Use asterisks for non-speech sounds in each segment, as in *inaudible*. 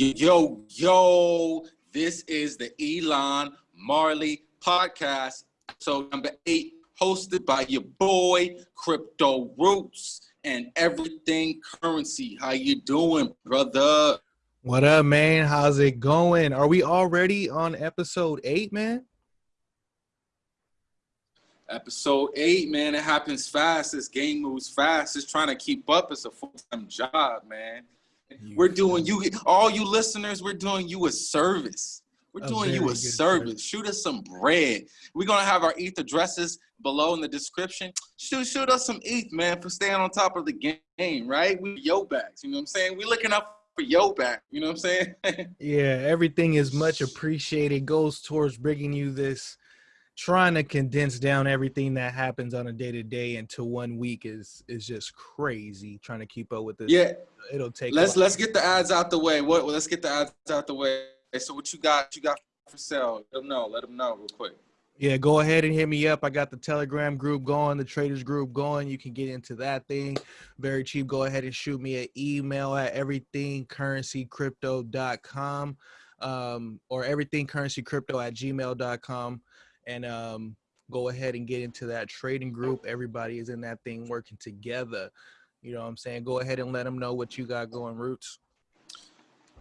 Yo, yo, this is the Elon Marley podcast, episode number eight, hosted by your boy Crypto Roots and Everything Currency. How you doing, brother? What up, man? How's it going? Are we already on episode eight, man? Episode eight, man. It happens fast. This game moves fast. It's trying to keep up. It's a full time job, man. We're doing you, all you listeners. We're doing you a service. We're a doing you a service. service. Shoot us some bread. We're gonna have our ETH addresses below in the description. Shoot, shoot us some ETH, man, for staying on top of the game, right? We yo backs. You know what I'm saying? We looking up for yo back. You know what I'm saying? *laughs* yeah, everything is much appreciated. Goes towards bringing you this trying to condense down everything that happens on a day to day into one week is is just crazy. Trying to keep up with this. Yeah, it'll take. Let's let's get the ads out the way. What? Let's get the ads out the way. So what you got? You got for sale? Let them know. Let them know real quick. Yeah, go ahead and hit me up. I got the Telegram group going, the traders group going. You can get into that thing very cheap. Go ahead and shoot me an email at everythingcurrencycrypto.com um, or everythingcurrencycrypto at gmail.com and um, go ahead and get into that trading group. Everybody is in that thing working together. You know what I'm saying? Go ahead and let them know what you got going, Roots.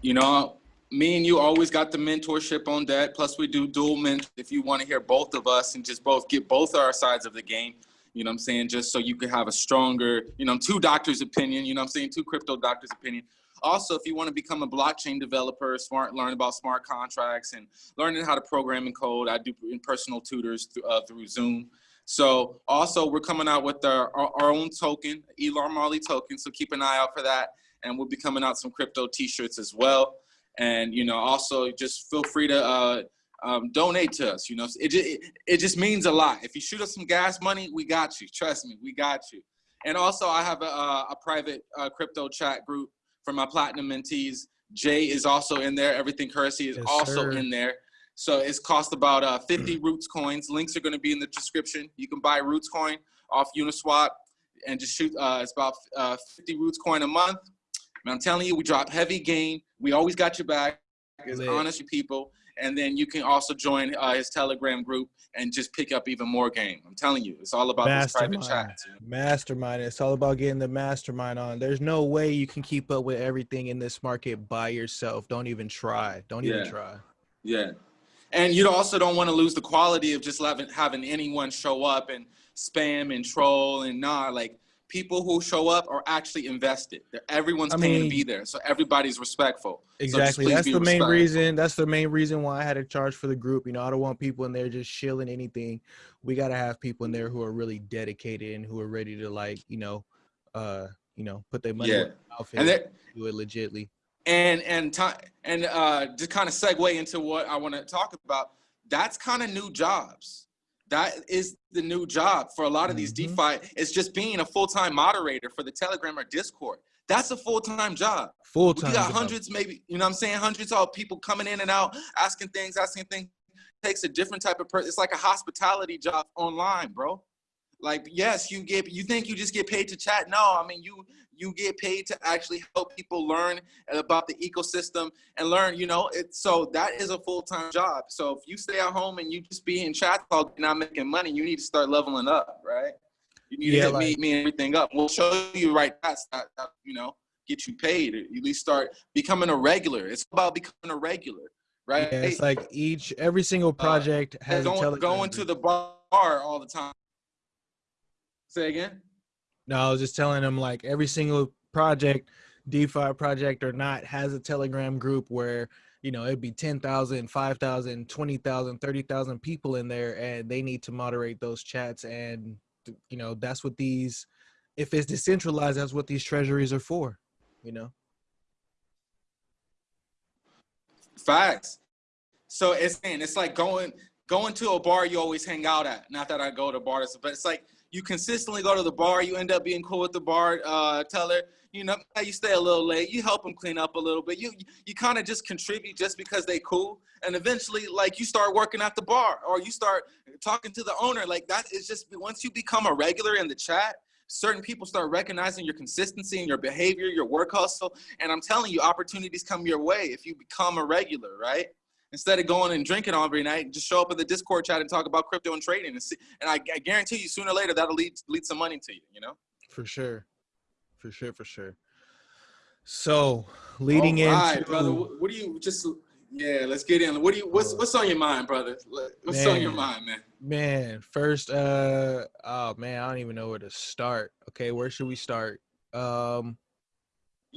You know, me and you always got the mentorship on that. Plus, we do dual mentor if you want to hear both of us and just both get both our sides of the game. You know what I'm saying? Just so you can have a stronger, you know, two doctors' opinion, you know what I'm saying? Two crypto doctors' opinion. Also, if you want to become a blockchain developer, smart, learn about smart contracts and learning how to program and code, I do personal tutors through, uh, through Zoom. So also we're coming out with our, our, our own token, Elon Marley token. So keep an eye out for that. And we'll be coming out some crypto t-shirts as well. And, you know, also just feel free to uh, um, donate to us. You know, it, it, it just means a lot. If you shoot us some gas money, we got you. Trust me, we got you. And also I have a, a private uh, crypto chat group for my platinum mentees. Jay is also in there. Everything currency is yes, also sir. in there. So it's cost about uh, 50 Roots coins. Links are going to be in the description. You can buy Roots coin off Uniswap and just shoot. Uh, it's about uh, 50 Roots coin a month. And I'm telling you, we drop heavy gain. We always got your back as honest people and then you can also join uh, his Telegram group and just pick up even more game. I'm telling you, it's all about mastermind. those private chats. Mastermind. It's all about getting the mastermind on. There's no way you can keep up with everything in this market by yourself. Don't even try. Don't yeah. even try. Yeah. And you also don't want to lose the quality of just having, having anyone show up and spam and troll and not like people who show up are actually invested. They're, everyone's I paying mean, to be there, so everybody's respectful. Exactly. So that's the main reason. That's the main reason why I had to charge for the group. You know, I don't want people in there just shilling anything. We got to have people in there who are really dedicated and who are ready to like, you know, uh, you know, put their money yeah. and do it legitly. And and time and uh, to kind of segue into what I want to talk about. That's kind of new jobs that is the new job for a lot of these mm-hmm. DeFi. It's just being a full-time moderator for the Telegram or Discord. That's a full-time job. Full-time. We got job. hundreds, maybe, you know what I'm saying? Hundreds of people coming in and out, asking things, asking things. It takes a different type of person. It's like a hospitality job online, bro like yes you get you think you just get paid to chat no i mean you you get paid to actually help people learn about the ecosystem and learn you know it so that is a full-time job. So if you stay at home and you just be in chat all not making money you need to start leveling up right? You need yeah, to hit like, me, me everything up. We'll show you right that's that, that, you know get you paid. At least start becoming a regular. It's about becoming a regular right? Yeah, it's like each every single uh, project uh, has going, going to the bar all the time. Say again? No, I was just telling them like every single project, DeFi project or not, has a Telegram group where you know it'd be 10,000, 5,000, 20,000, 30,000 people in there, and they need to moderate those chats. And you know that's what these, if it's decentralized, that's what these treasuries are for. You know. Facts. So it's it's like going going to a bar you always hang out at. Not that I go to bars, but it's like you consistently go to the bar, you end up being cool with the bar uh, teller. You know, you stay a little late, you help them clean up a little bit. You you kind of just contribute just because they cool, and eventually, like you start working at the bar or you start talking to the owner. Like that is just once you become a regular in the chat, certain people start recognizing your consistency and your behavior, your work hustle. And I'm telling you, opportunities come your way if you become a regular, right? Instead of going and drinking every night, just show up in the Discord chat and talk about crypto and trading. And, see, and I, I guarantee you, sooner or later, that'll lead lead some money to you. You know. For sure, for sure, for sure. So leading in. All right, into brother. What what do you just? Yeah, let's get in. What do you? What's what's on your mind, brother? What's on your mind, man? man, first, uh, oh man, I don't even know where to start. Okay, where should we start? Um,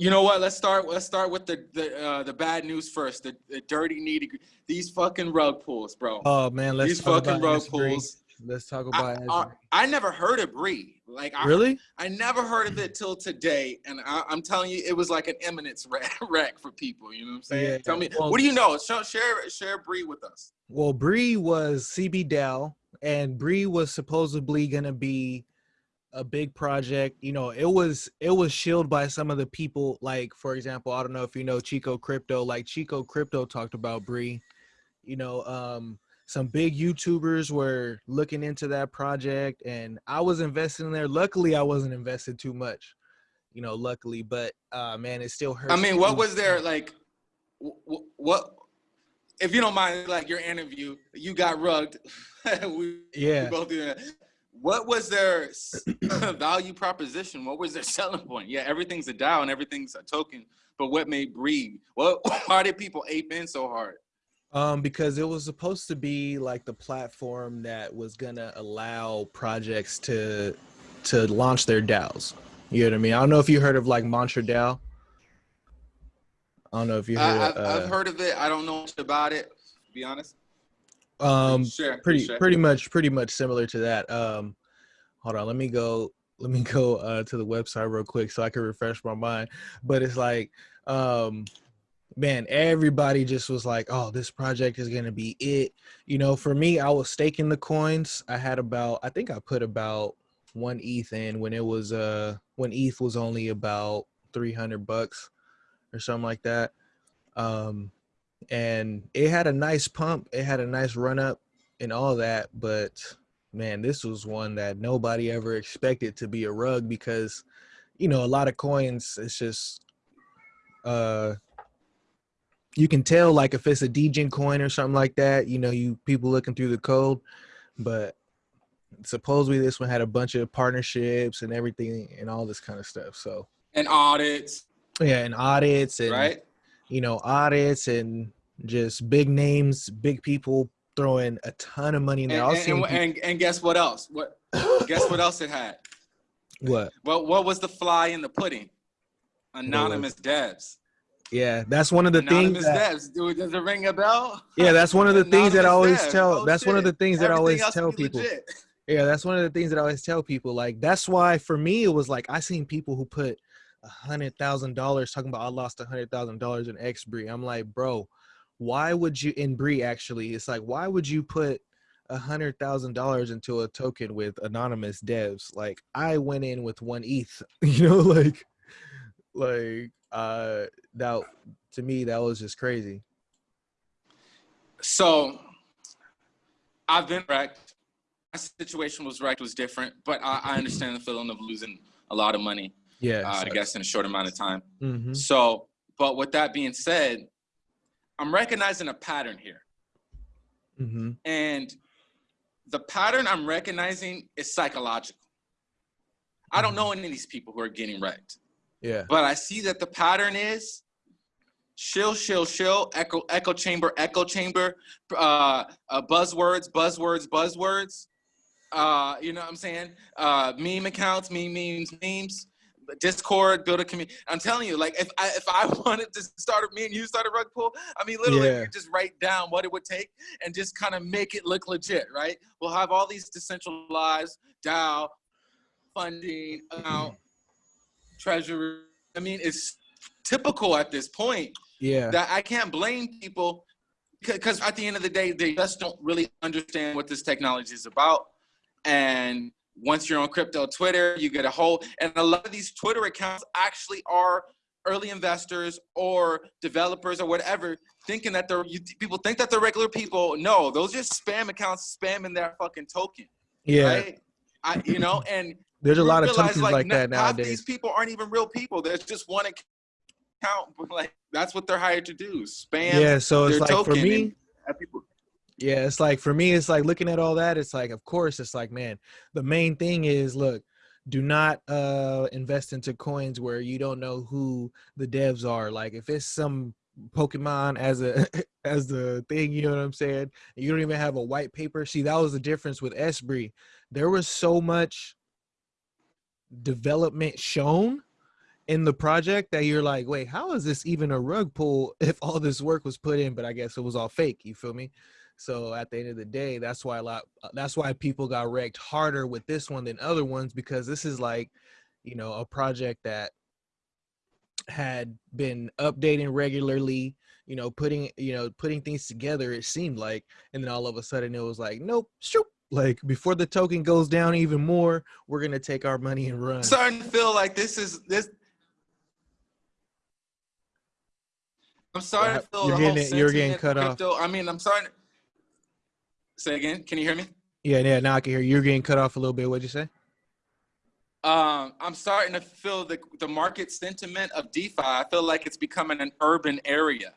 You know what? Let's start. Let's start with the the uh, the bad news first. The, the dirty, needy. These fucking rug pulls, bro. oh man, let's These talk fucking about rug pulls. Let's talk about I, Asbury. I never heard of Bree. Like I, really. I never heard of it till today, and I, I'm telling you, it was like an eminence wreck, *laughs* wreck for people. You know what I'm saying? Yeah, Tell me, well- what do you know? Share share Bree with us. Well, Bree was CBDAO, and Bree was supposedly gonna be a big project. You know, it was it was shielded by some of the people. Like, for example, I don't know if you know Chico Crypto. Like Chico Crypto talked about Bree. You know, um, some big YouTubers were looking into that project, and I was invested in there. Luckily, I wasn't invested too much. You know, luckily, but uh, man, it still hurts. I mean, what was there like? wh- wh- What, if you don't mind, like your interview, you got rugged. *laughs* we, we Yeah. both do that. What was their *clears throat* *clears throat* value proposition? What was their *laughs* selling point? Yeah, everything's a DAO and everything's a token. But what made Breed? What? *laughs* Why did people ape in so hard? Um, because it was supposed to be like the platform that was gonna allow projects to to launch their DAOs. You know what I mean? I don't know if you heard of like Mantra DAO. I don't know if you I, heard. I've, uh, I've heard of it. I don't know much about it. To be honest. Um, sure. pretty sure. pretty much pretty much similar to that. Um, hold on, let me go. Let me *laughs* go uh, to the website real quick so I can refresh my mind. But it's like, um, man, everybody just was like, "Oh, this project is gonna be it." You know, for me, I was staking the coins. I had about, I think I put about one ETH in when it was uh when ETH was only about three hundred bucks or something like that. Um, and it had a nice pump. It had a nice run up and all that, but man, this was one that nobody ever expected to be a rug because, you know, a lot of coins. It's just, uh, you can tell like if it's a degen coin or something like that. You know, you people looking through the code, but supposedly this one had a bunch of partnerships and everything and all this kind of stuff. So And audits, yeah, and audits and right? you know, audits and just big names, big people throwing a ton of money in there. And, and, and, and guess what else? What? Guess what else it had? *laughs* what? What? What was the fly in the pudding? Anonymous devs. Yeah, that's one of the Anonymous things. That, devs. Dude, does it ring a bell? yeah, that's one of the things that I always Anonymous tell. Oh, that's one of the shit. things that I always tell people. legit. Yeah, that's one of the things that I always tell people. Like that's why for me it was like I seen people who put a hundred thousand dollars talking about I lost a hundred thousand dollars in X Bree. I'm like, bro, why would you in Bree actually? It's like why would you put a hundred thousand dollars into a token with anonymous devs? Like I went in with one ETH, *laughs* you know, like like uh that to me that was just crazy. So, I've been wrecked. My situation was wrecked was different, but I, I understand the feeling of losing a lot of money. Yeah, Uh, I guess in a short amount of time. hmm So, but with that being said, I'm recognizing a pattern here. hmm And the pattern I'm recognizing is psychological. I don't know any of these people who are getting wrecked, Yeah. but I see that the pattern is shill, shill, shill, echo, echo chamber, echo chamber, uh, uh, buzzwords, buzzwords, buzzwords. Uh, you know what I'm saying? Uh, meme accounts, meme memes, memes. Discord, build a community. I'm telling you, like if I if I *laughs* wanted to start a me and you start a rug pull. I mean literally Yeah. just write down what it would take and just kind of make it look legit, right? We'll have all these decentralized DAO funding account *clears throat* treasury. I mean, it's typical at this point Yeah. that I can't blame people because at the end of the day, they just don't really understand what this technology is about. And once you're on crypto Twitter, you get a whole, and a lot of these Twitter accounts actually are early investors or developers or whatever, thinking that they're, you, people think that they're regular people. No, those are just spam accounts spamming their fucking token Yeah. right? I, you know, *laughs* and There's a lot of tokens like, no- that nowadays. these people aren't even real people. There's just one account, but *laughs* like that's what they're hired to do: spam. Yeah, so it's like for me, and people. Yeah, it's like for me, it's like looking at all that. It's like, of course, it's like, man, the main thing is look, do not uh invest into coins where you don't know who the devs are. Like if it's some Pokemon as a *laughs* as the thing, you know what I'm saying? You don't even have a white paper. See, that was the difference with Esbree. There was so much development shown in the project that you're like, wait, how is this even a rug pull if all this work was put in? But I guess it was all fake. You feel me? So at the end of the day, that's why a lot. uh, That's why people got wrecked harder with this one than other ones because this is like, you know, a project that had been updating regularly. You know, putting you know putting things together. It seemed like, and then all of a sudden it was like, nope, shoot. Like before the token goes down even more, we're gonna take our money and run. Starting to feel like this is this. I'm starting to feel You're the whole getting- you're getting cut off. I mean, I'm starting. Say again. Can you hear me? Yeah, yeah. Now I can hear you. you're getting cut off a little bit. What'd you say? Um, I'm starting to feel the the market sentiment of DeFi. I feel like it's becoming an urban area,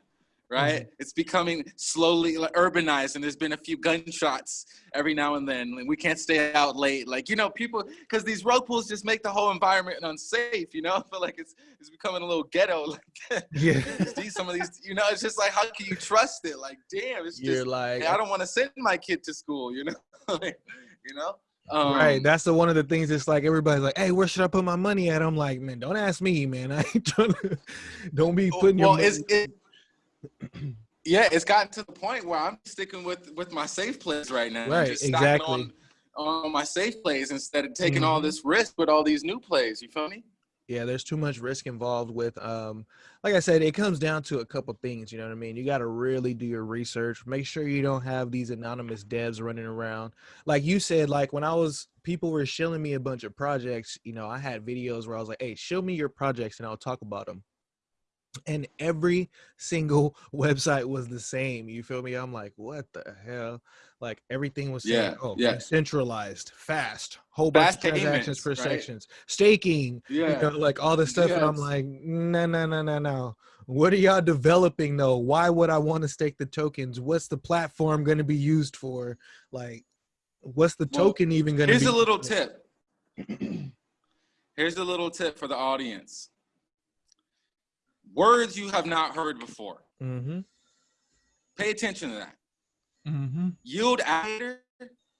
right? Mm-hmm. It's becoming slowly urbanized, and there's been a few gunshots every now and then. Like, we can't stay out late, like you know, people because these rug pools just make the whole environment unsafe. You know, *laughs* I feel like it's it's becoming a little ghetto. *laughs* Like Yeah. these some of these, you know, it's just like how can you trust it? Like, damn, it's You're just like, I don't want to send my kid to school. You know, *laughs* Like, you know. Um, right. That's the one of the things. It's like everybody's like, "Hey, where should I put my money at?" I'm like, "Man, don't ask me, man. I ain't trying to. Don't be putting your well, money." it's it, yeah, it's gotten to the point where I'm sticking with with my safe plays right now. Right, just exactly. On, on my safe plays instead of taking all Mhm. this risk with all these new plays. You feel me? yeah, there's too much risk involved with. Um, like I said, it comes down to a couple things. You know what I mean? You got to really do your research. Make sure you don't have these anonymous devs running around. Like you said, like when I was, people were shilling me a bunch of projects. You know, I had videos where I was like, "Hey, show me your projects, and I'll talk about them." And every single *laughs* website was the same. You feel me? I'm like, what the hell? Like everything was saying, Yeah, oh, yeah. centralized, fast, whole bunch of transactions per right? sections, staking, Yeah. you know, like all this stuff. And I'm like, no, no, no, no, no. What are y'all developing though? Why would I want to stake the tokens? What's the platform going to be used for? Like, what's the Well, token even going to be? Here's a little tip. *clears throat* Here's a little tip for the audience. Words you have not heard before. Mm-hmm. Pay attention to that. Mm-hmm. Yield aggregator?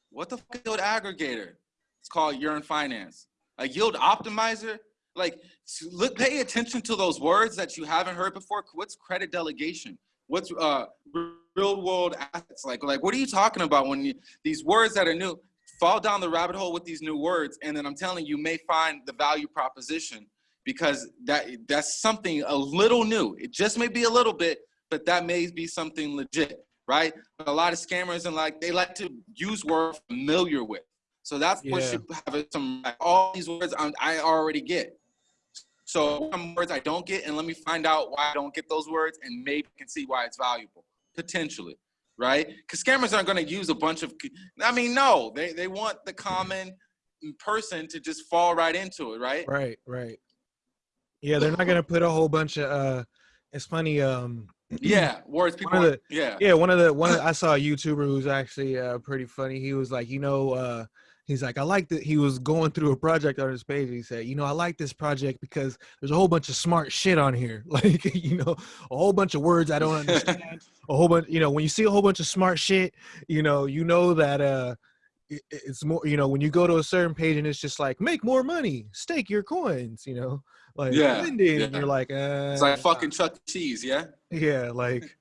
What the fuck yield aggregator? It's called Yearn Finance. A yield optimizer? Like, look, pay attention to those words that you haven't heard before. What's credit delegation? What's uh, real world assets? Like, like, what are you talking about when you, these words that are new? Fall down the rabbit hole with these new words, and then I'm telling you, you may find the value proposition because that that's something a little new. It just may be a little bit, but that may be something legit, right? But a lot of scammers and like they like to use words familiar with. So that's what Yeah. should have some like, all these words I, I already get. So some words I don't get, and let me find out why I don't get those words, and maybe I can see why it's valuable potentially, right? Because scammers aren't going to use a bunch of. I mean, no, they they want the common person to just fall right into it, right? Right, right. Yeah, they're not gonna put a whole bunch of uh it's funny, um *clears throat* Yeah, words people. of aren't- yeah. yeah, one of the one of, I saw a YouTuber who's actually uh pretty funny. He was like, you know, uh he's like, I like that he was going through a project on his page. He said, you know, I like this project because there's a whole bunch of smart shit on here. *laughs* Like, you know, a whole bunch of words I don't understand. *laughs* a whole bunch, you know, when you see a whole bunch of smart shit, you know, you know that uh it's more you know when you go to a certain page and it's just like make more money stake your coins you know like Yeah, lend it, and you're like uh, It's like fucking Chuck E. Cheese, yeah. yeah like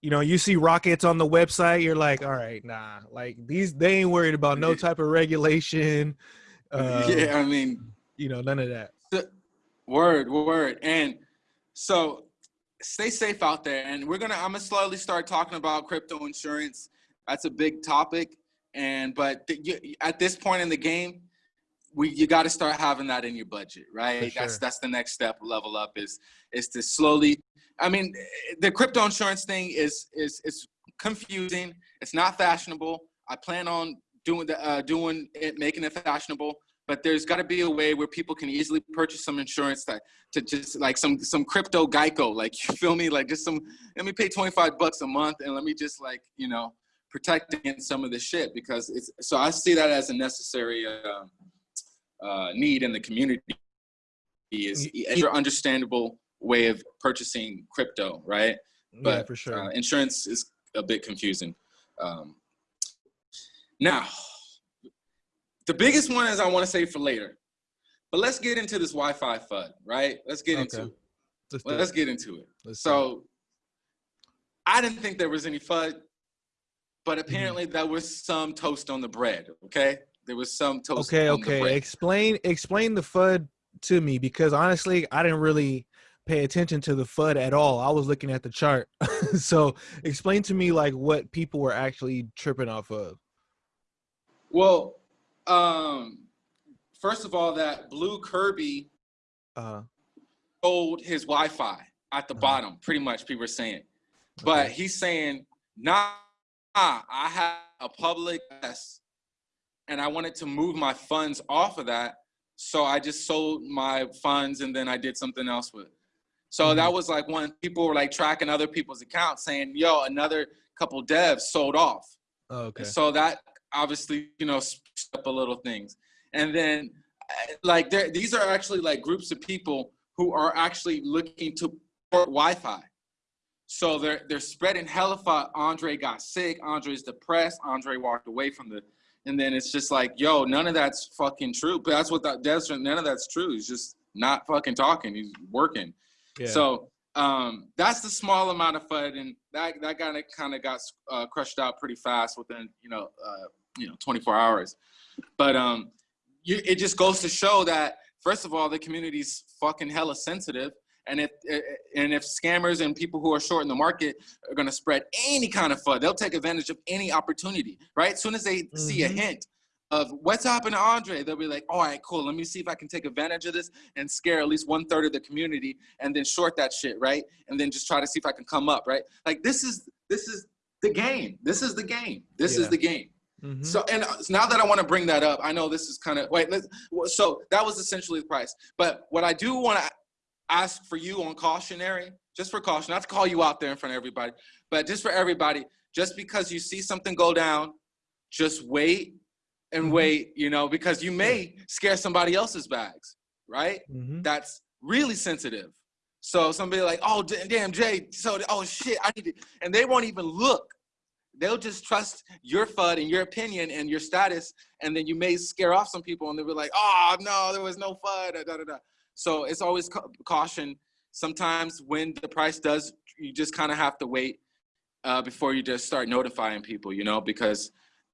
you know you see rockets on the website you're like all right nah like these they ain't worried about no type of regulation uh, *laughs* yeah, I mean, you know none of that Word, word. And so stay safe out there. And we're gonna I'm gonna slowly start talking about crypto insurance. That's a big topic. And but th- you, at this point in the game, we you got to start having that in your budget, right? For That's that's the next step level up is is to slowly I mean the crypto insurance thing is is is confusing. It's not fashionable. I plan on doing the uh, doing it making it fashionable, but but there's got to be a way where people can easily purchase some insurance that to just like some some crypto Geico, like *laughs* you feel me, like just some. Let me pay 25 bucks a month and let me just like you know protect against some of this shit because it's so I see that as a necessary uh, uh, need in the community is your understandable way of purchasing crypto, right? But yeah, for sure. uh, insurance is a bit confusing. Um, now, the biggest one is I want to say for later, but let's get into this YFI FUD, right? Let's get Okay. into it. Let's, do Let's get into it. Let's it. So, I didn't think there was any FUD, but Mm-hmm. apparently there was some toast on the bread. Okay, there was some toast. okay okay explain explain the fud to me because honestly i didn't really pay attention to the fud at all i was looking at the chart *laughs* so explain to me like what people were actually tripping off of Well, um, first of all, that blue Kirby uh sold his YFI at the Uh-huh. bottom. Pretty much, people are saying, but okay. he's saying, "Nah, I have a public S, and I wanted to move my funds off of that, so I just sold my funds and then I did something else with." it. So Mhm. that was like when people were like tracking other people's accounts, saying, "Yo, another couple devs sold off." Oh, okay So that obviously, you know, up a little things. And then, uh, like, there, these are actually like groups of people who are actually looking to port YFI. So they're they're spreading hella Andre got sick. Andre's depressed. Andre walked away from the, and then it's just like, yo, none of that's fucking true. But that's what that that's none of that's true. He's just not fucking talking. He's working. yeah. So um, that's the small amount of FUD, and that that kind of kind of got uh, crushed out pretty fast within you know uh, you know 24 hours. But um, you, it just goes to show that first of all, the community's fucking hella sensitive, and if and if scammers and people who are short in the market are gonna spread any kind of FUD, they'll take advantage of any opportunity. Right? As soon as they see a Mhm. hint of what's happening to Andre, they'll be like, all right, cool. Let me see if I can take advantage of this and scare at least one third of the community and then short that shit, right? And then just try to see if I can come up, right? Like this is this is the game. This is the game. This Yeah. is the game. Mhm. So and uh, now that I want to bring that up, I know this is kind of wait. Let's, so that was essentially the price. But what I do want to ask for you on cautionary, just for caution, not to call you out there in front of everybody, but just for everybody, just because you see something go down, just wait and Mhm. wait. You know, because you may scare somebody else's bags, right? Mhm. That's really sensitive. So somebody like, oh damn Jay, so oh shit, I need to, and they won't even look they'll just trust your FUD and your opinion and your status, and then you may scare off some people, and they'll be like, "Oh no, there was no FUD." Da, da, da. So it's always ca- caution. Sometimes when the price does, you just kind of have to wait uh, before you just start notifying people, you know, because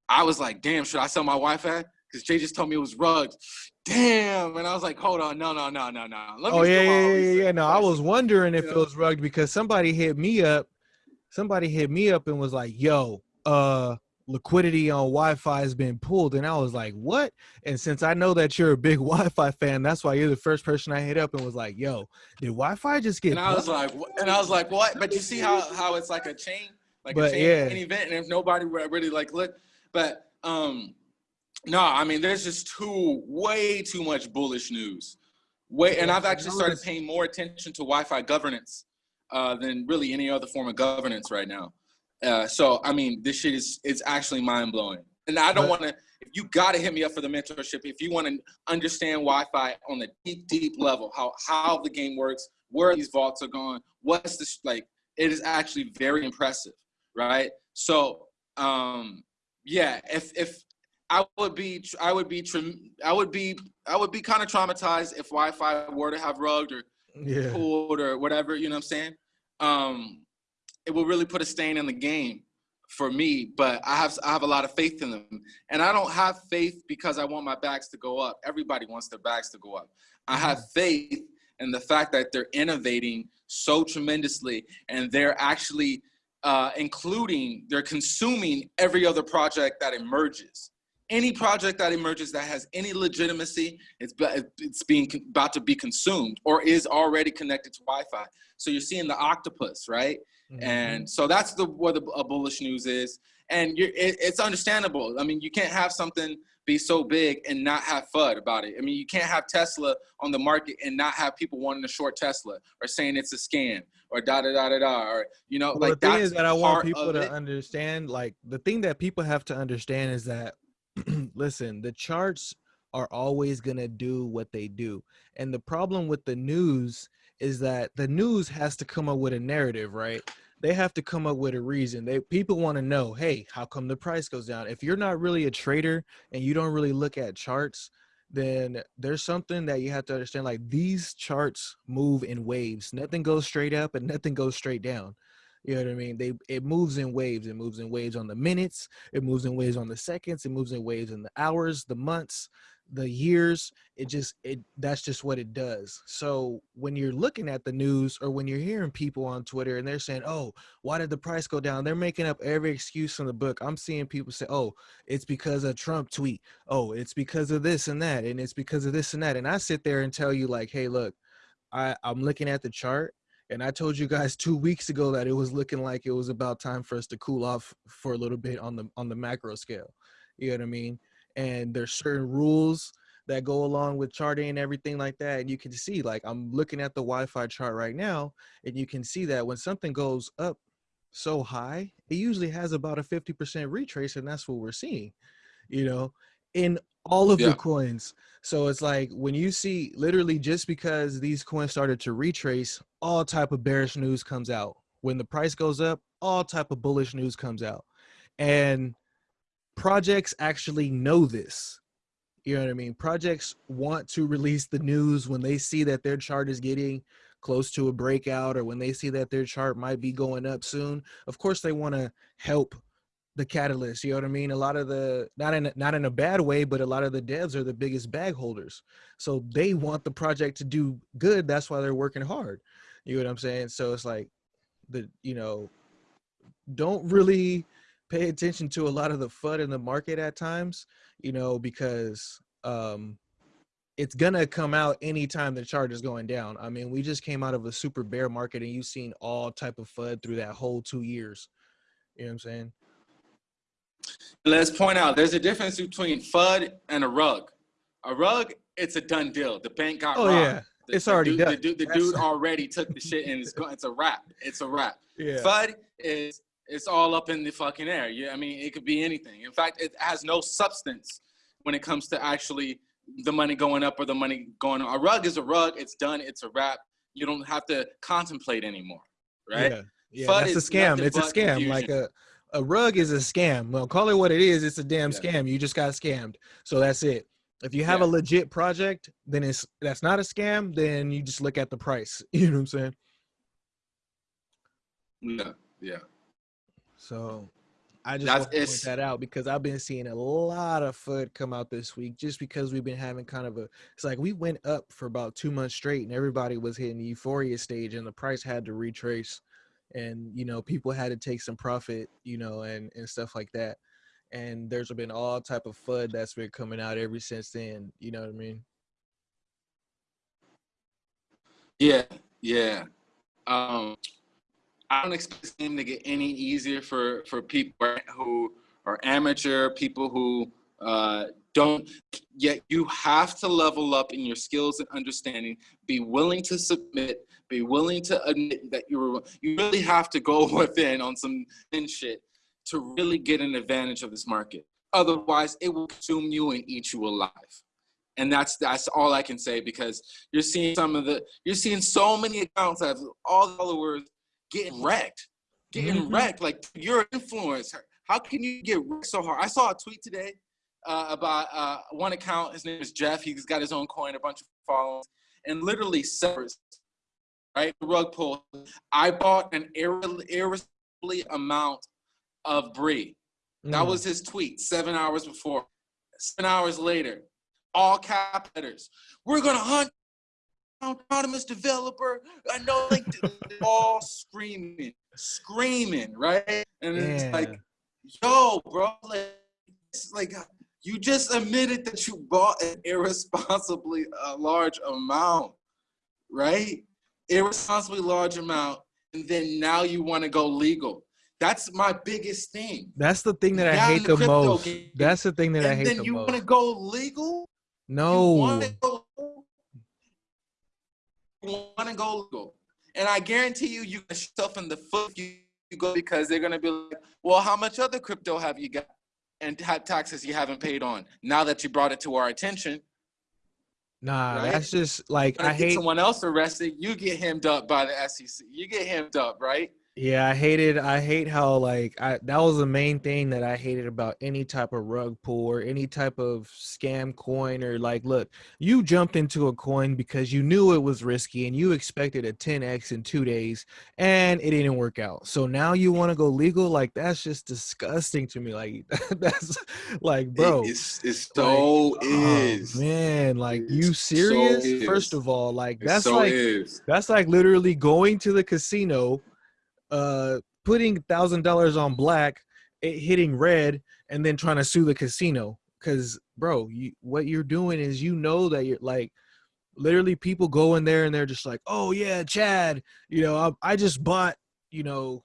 I was like, "Damn, should I sell my YFI?" Because Jay just told me it was rugs. Damn, and I was like, "Hold on, no, no, no, no, no." Let oh yeah yeah yeah, yeah no i was wondering if Yeah. it was rugged because somebody hit me up somebody hit me up and was like yo uh liquidity on YFI has been pulled and i was like what and since i know that you're a big *laughs* YFI fan that's why you're the first person i hit up and was like yo did YFI just get And I was like, "What?" and I was like, what? But you see how how it's like a chain, like But, a chain yeah. an event, and if nobody really like look, but um, no, I mean, there's just too way too much bullish news, way, and I've actually started paying more attention to YFI governance uh, than really any other form of governance right now. Uh, so I mean, this shit is it's actually mind blowing, and I don't want to. If you got to hit me up for the mentorship, if you want to understand YFI on the deep, deep level, how how the game works, where these vaults are going, what's this like? It is actually very impressive, right? So, um, yeah, if if I would be, I would be, I would be, I would be kind of traumatized if YFI were to have rugged or yeah pulled or whatever, you know what I'm saying? Um, it will really put a stain in the game for me, but I have I have a lot of faith in them. And I don't have faith because I want my backs to go up. Everybody wants their backs to go up. I have faith in the fact that they're innovating so tremendously and they're actually uh, including, they're consuming every other project that emerges. Any project that emerges that has any legitimacy, it's, it's being about to be consumed or is already connected to YFI. So you're seeing the octopus, right? Mhm. And so that's the what the uh, bullish news is, and you're, it, it's understandable. I mean, you can't have something be so big and not have FUD about it. I mean, you can't have Tesla on the market and not have people wanting to short Tesla or saying it's a scam or da da da da da or you know, well, like the thing that's is that I want people to it. understand. Like the thing that people have to understand is that *clears throat* listen, the charts are always gonna do what they do, and the problem with the news is that the news has to come up with a narrative, right? They have to come up with a reason. They people want to know, hey, how come the price goes down? If you're not really a trader and you don't really look at charts, then there's something that you have to understand. Like these charts move in waves. Nothing goes straight up and nothing goes straight down. You know what I mean? They it moves in waves. It moves in waves on the minutes. It moves in waves on the seconds. It moves in waves in the hours, the months, the years it just it that's just what it does so when you're looking at the news or when you're hearing people on twitter and they're saying oh why did the price go down they're making up every excuse in the book i'm seeing people say oh it's because of trump tweet oh it's because of this and that and it's because of this and that and i sit there and tell you like hey look i i'm looking at the chart and I told you guys two weeks ago that it was looking like it was about time for us to cool off for a little bit on the on the macro scale. You know what I mean? and there's certain rules that go along with charting and everything like that. And you can see, like, I'm looking at the YFI chart right now, and you can see that when something goes up so high, it usually has about a 50% retrace, and that's what we're seeing, you know, in all of yeah. the coins. So it's like when you see literally just because these coins started to retrace, all type of bearish news comes out. When the price goes up, all type of bullish news comes out. And projects actually know this. You know what I mean? Projects want to release the news when they see that their chart is getting close to a breakout or when they see that their chart might be going up soon. Of course, they want to help the catalyst. You know what I mean? A lot of the not in not in a bad way, but a lot of the devs are the biggest bag holders, so they want the project to do good. That's why they're working hard. You know what I'm saying? So it's like the you know, don't really pay attention to a lot of the FUD in the market at times, you know, because um, it's gonna come out anytime the chart is going down. I mean, we just came out of a super bear market and you've seen all type of FUD through that whole two years. You know what I'm saying? Let's point out there's a difference between FUD and a rug. A rug, it's a done deal. The bank got oh, robbed. Yeah. The, it's already dude, done. The dude, the dude already took the shit and it's, it's a wrap. It's a wrap. Yeah. FUD is it's all up in the fucking air. Yeah, I mean, it could be anything. In fact, it has no substance when it comes to actually the money going up or the money going on. A rug is a rug. It's done. It's a wrap. You don't have to contemplate anymore, right? Yeah, yeah that's a scam. It's a scam. Confusion. Like a a rug is a scam. Well, call it what it is. It's a damn yeah. scam. You just got scammed. So that's it. If you have yeah. a legit project, then it's that's not a scam. Then you just look at the price. *laughs* You know what I'm saying? Yeah. Yeah. So I just That's, want to point that out because I've been seeing a lot of FUD come out this week just because we've been having kind of a it's like we went up for about two months straight and everybody was hitting the euphoria stage and the price had to retrace and you know people had to take some profit you know and and stuff like that and there's been all type of FUD that's been coming out ever since then you know what I mean yeah yeah um I don't expect game to get any easier for for people who are amateur, people who uh, don't. Yet you have to level up in your skills and understanding. Be willing to submit. Be willing to admit that you're. You really have to go *laughs* within on some shit to really get an advantage of this market. Otherwise, it will consume you and eat you alive and that's that's all I can say because you're seeing some of the you're seeing so many accounts that have all the followers getting wrecked, getting mm-hmm. wrecked. Like you're an influencer. How can you get wrecked so hard? I saw a tweet today uh, about uh, one account. His name is Jeff. He's got his own coin, a bunch of followers, and literally severs right rug pull. I bought an irresponsible amount of Bree. Mm. That was his tweet seven hours before. Seven hours later, all cap letters. We're gonna hunt autonomous developer. I know, like *laughs* all screaming, screaming, right? And yeah. it's like, yo, bro, like, like you just admitted that you bought an irresponsibly uh, large amount, right? Irresponsibly large amount, and then now you want to go legal. That's my biggest thing. That's the thing that I hate the the most. game. That's the thing that I and hate then the you want to go legal? No. want to go, want to go legal. And I guarantee you, you get yourself in the foot you, you go because they're going to be like, well, how much other crypto have you got? And taxes you haven't paid on. Now that you brought it to our attention, Nah, Right? that's just like I hate. someone else arrested, you get hemmed up by the SEC. You get hemmed up, right? Yeah, I hated. I hate how like I that was the main thing that I hated about any type of rug pull or any type of scam coin or like, look, you jumped into a coin because you knew it was risky and you expected a 10x in two days and it didn't work out. So now you want to go legal? Like that's just disgusting to me. Like *laughs* that's like, bro. It's, it's so oh, is. man, like It you so serious? First of all, like that's so like is. that's like literally going to the casino, uh, putting thousand dollars on black, it hitting red, and then trying to sue the casino. Cause, bro, you what you're doing is you know that you're like, literally, people go in there and they're just like, oh yeah, Chad, you know, I, I just bought, you know,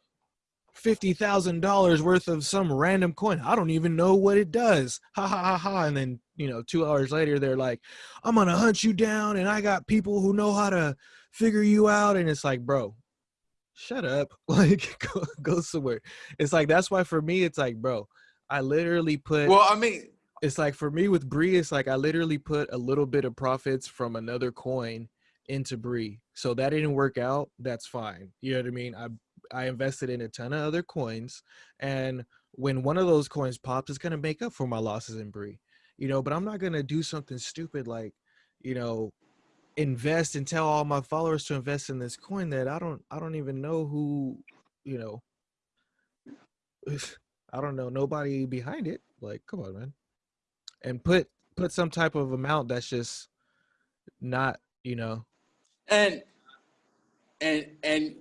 fifty thousand dollars worth of some random coin. I don't even know what it does. Ha ha ha ha. And then you know, two hours later, they're like, I'm gonna hunt you down, and I got people who know how to figure you out. And it's like, bro, shut up. *laughs* Like, go, go somewhere. It's like that's why for me, it's like, bro, I literally put. Well, I mean, it's like for me with Bree, it's like I literally put a little bit of profits from another coin into Bree. So that didn't work out. That's fine. You know what I mean? I I invested in a ton of other coins, and when one of those coins pops, it's gonna make up for my losses in Bree. You know, but I'm not gonna do something stupid like, you know, invest and tell all my followers to invest in this coin that I don't I don't even know who, you know. *sighs* I don't know nobody behind it. Like, come on, man. And put put some type of amount that's just not, you know. and and and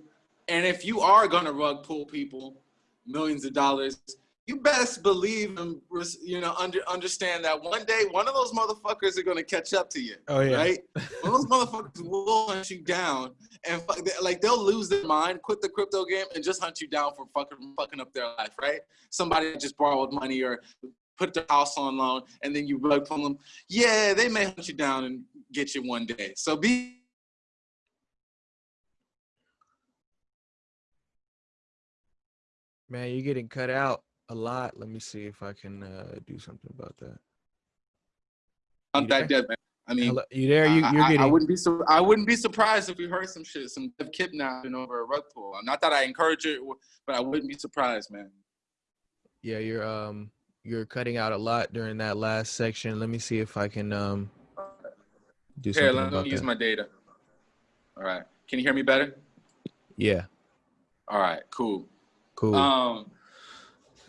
and if you are gonna rug pull people millions of dollars, you best believe and you know under understand that one day one of those motherfuckers are gonna catch up to you. Oh yeah. Right? *laughs* One of those motherfuckers will hunt you down and fuck, like they'll lose their mind, quit the crypto game, and just hunt you down for fucking fucking up their life, right? Somebody just borrowed money or put their house on loan, and then you rug pull them. Yeah, they may hunt you down and get you one day. So be Man, you're getting cut out a lot. Let me see if I can uh, do something about that. not that dead, man. I mean, Hello- You there? You, you're I- getting. I wouldn't be so. I wouldn't be surprised if we heard some shit, some kidnapping over a rug pull. Not that I encourage it, but I wouldn't be surprised, man. Yeah, you're um you're cutting out a lot during that last section. Let me see if I can um do Here, something let about me use that. my data. All right. Can you hear me better? Yeah, All right. Cool. cool. Um,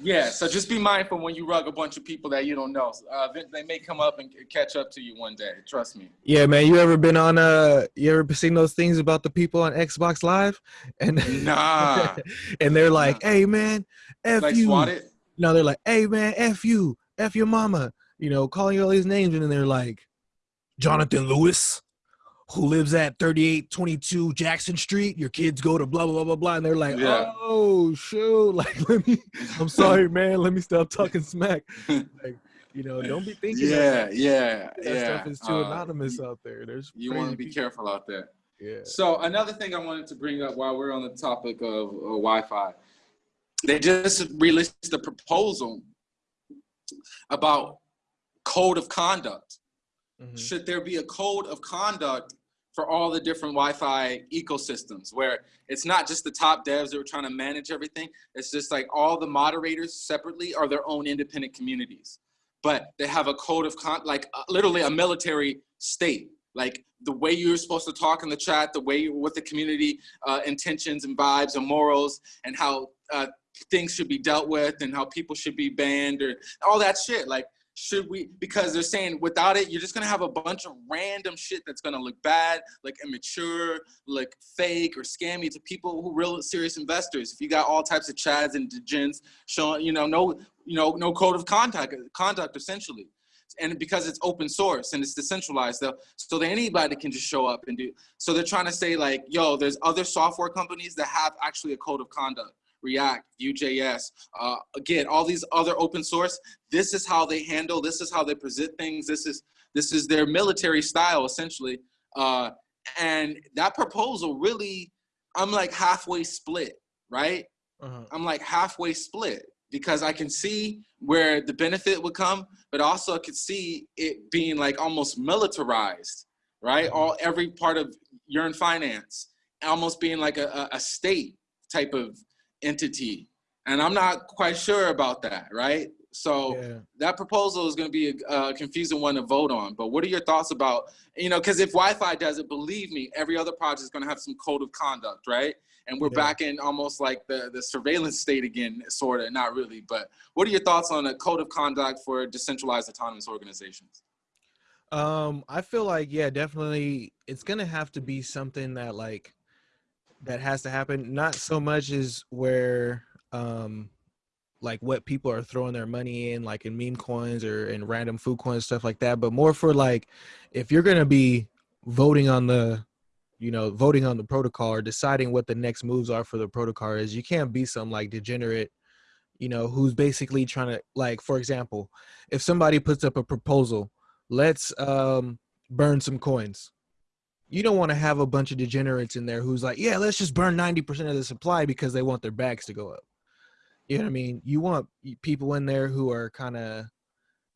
yeah. So just be mindful when you rug a bunch of people that you don't know. Uh, they- may come up and catch up to you one day. Trust me. yeah, man. You ever been on uh you ever seen those things about the people on Xbox Live? And *laughs* Nah. and they're like, "Hey man, F like you." swat it. No, they're like, "Hey man, F you. F your mama." You know, calling you all these names and then they're like, "Jonathan Lewis." Who lives at 3822 Jackson Street? Your kids go to blah blah blah blah blah, and they're like, Yeah. "Oh shoot!" *laughs* Like, let me. I'm *laughs* sorry, man. Let me stop talking smack. *laughs* Like, you know, don't be thinking Yeah. that, Yeah. that Yeah. stuff is too Uh, anonymous out there. There's You want to be people. careful out there. Yeah. So another thing I wanted to bring up while we're on the topic of uh, YFI, they just released a proposal about code of conduct. Mhm. Should there be a code of conduct for all the different YFI ecosystems, where it's not just the top devs that are trying to manage everything. It's just like all the moderators separately are their own independent communities, but they have a code of con, like uh, literally a military state like the way you're supposed to talk in the chat, the way you, what the community uh, intentions and vibes and morals, and how uh, things should be dealt with, and how people should be banned, or all that shit. Like, should we? Because they're saying without it, you're just gonna have a bunch of random shit that's gonna look bad, like immature, like fake or scammy to people who real serious investors. If you got all types of chads and degens showing, you know, no, you know, no code of conduct, conduct essentially and because it's open source and it's decentralized though so that anybody can just show up and do so they're trying to say like yo there's other software companies that have actually a code of conduct React, Vue.js, uh, again, all these other open source. This is how they handle. This is how they present things. This is this is their military style essentially. Uh, and that proposal really, I'm like halfway split, right? Uh-huh. I'm like halfway split because I can see where the benefit would come, but also I could see it being like almost militarized, right? Uh-huh. All every part of Yearn Finance almost being like a, a state type of entity. And I'm not quite sure about that, right? So yeah. that proposal is going to be a, confusing one to vote on. But what are your thoughts about, you know, because if YFI does it, believe me, every other project is going to have some code of conduct, right? And we're yeah. back in almost like the, the surveillance state again, sort of, not really. But what are your thoughts on a code of conduct for decentralized autonomous organizations? Um, I feel like, yeah, definitely it's going to have to be something that like, that has to happen. Not so much as where, um, like what people are throwing their money in, like in meme coins or in random food coins, stuff like that. But more for like, if you're gonna be voting on the, you know, voting on the protocol or deciding what the next moves are for the protocol is, you can't be some like degenerate, you know, who's basically trying to like, for example, if somebody puts up a proposal, let's um burn some coins. You don't want to have a bunch of degenerates in there who's like, yeah, let's just burn 90% of the supply because they want their bags to go up you know what I mean? You want people in there who are kind of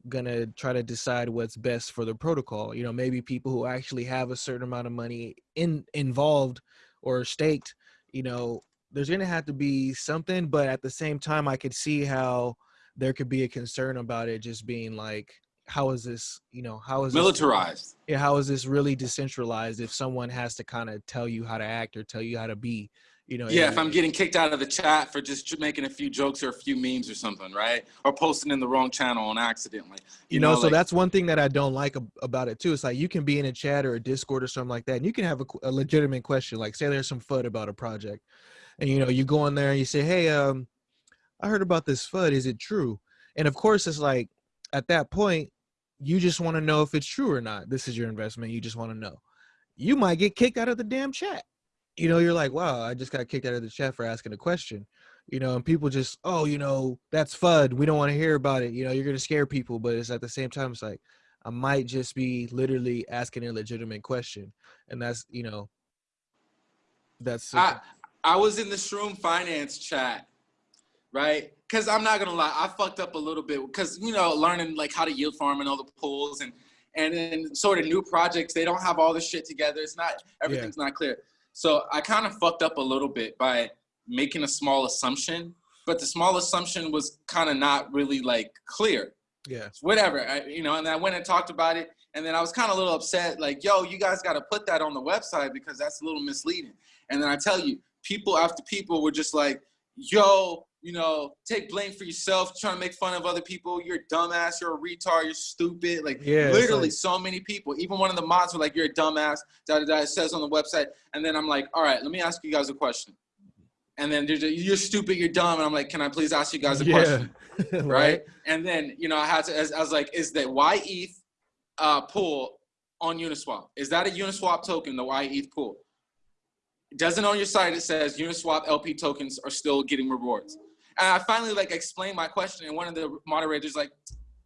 gonna try to decide what's best for the protocol. You know, maybe people who actually have a certain amount of money in involved or staked. You know, there's gonna have to be something, but at the same time, I could see how there could be a concern about it just being like, how is this? You know, how is militarized? This, yeah, how is this really decentralized? If someone has to kind of tell you how to act or tell you how to be, you know yeah if i'm getting kicked out of the chat for just making a few jokes or a few memes or something right or posting in the wrong channel on accident like you, you know, know, so like, that's one thing that i don't like about it too it's like you can be in a chat or a discord or something like that and you can have a, a legitimate question like say there's some fud about a project and you know you go in there and you say hey um i heard about this fud is it true and of course it's like at that point you just want to know if it's true or not this is your investment you just want to know you might get kicked out of the damn chat you know, you're like, wow, I just got kicked out of the chat for asking a question. You know, and people just, oh, you know, that's FUD. We don't want to hear about it. You know, you're gonna scare people, but it's at the same time, it's like I might just be literally asking a legitimate question, and that's you know, that's. I I was in the Shroom Finance chat, right? Because I'm not gonna lie, I fucked up a little bit because you know, learning like how to yield farm and all the pools and and then sort of new projects, they don't have all this shit together. It's not everything's yeah. not clear. So I kind of fucked up a little bit by making a small assumption, but the small assumption was kind of not really like clear. Yeah. Whatever, I, you know, and I went and talked about it. And then I was kind of a little upset, like, yo, you guys got to put that on the website because that's a little misleading. And then I tell you, people after people were just like, yo, you know, take blame for yourself, trying to make fun of other people. You're a dumbass. You're a retard. You're stupid. Like yeah, literally, like, so many people. Even one of the mods were like, "You're a dumbass." Da da da. It says on the website, and then I'm like, "All right, let me ask you guys a question." And then there's a, "You're stupid. You're dumb." And I'm like, "Can I please ask you guys a yeah. question?" *laughs* right? right? And then you know, I had to. I was like, "Is the YETH uh, pool on Uniswap? Is that a Uniswap token? The YETH pool?" It doesn't on your site. It says Uniswap LP tokens are still getting rewards. And I finally like explained my question, and one of the moderators like,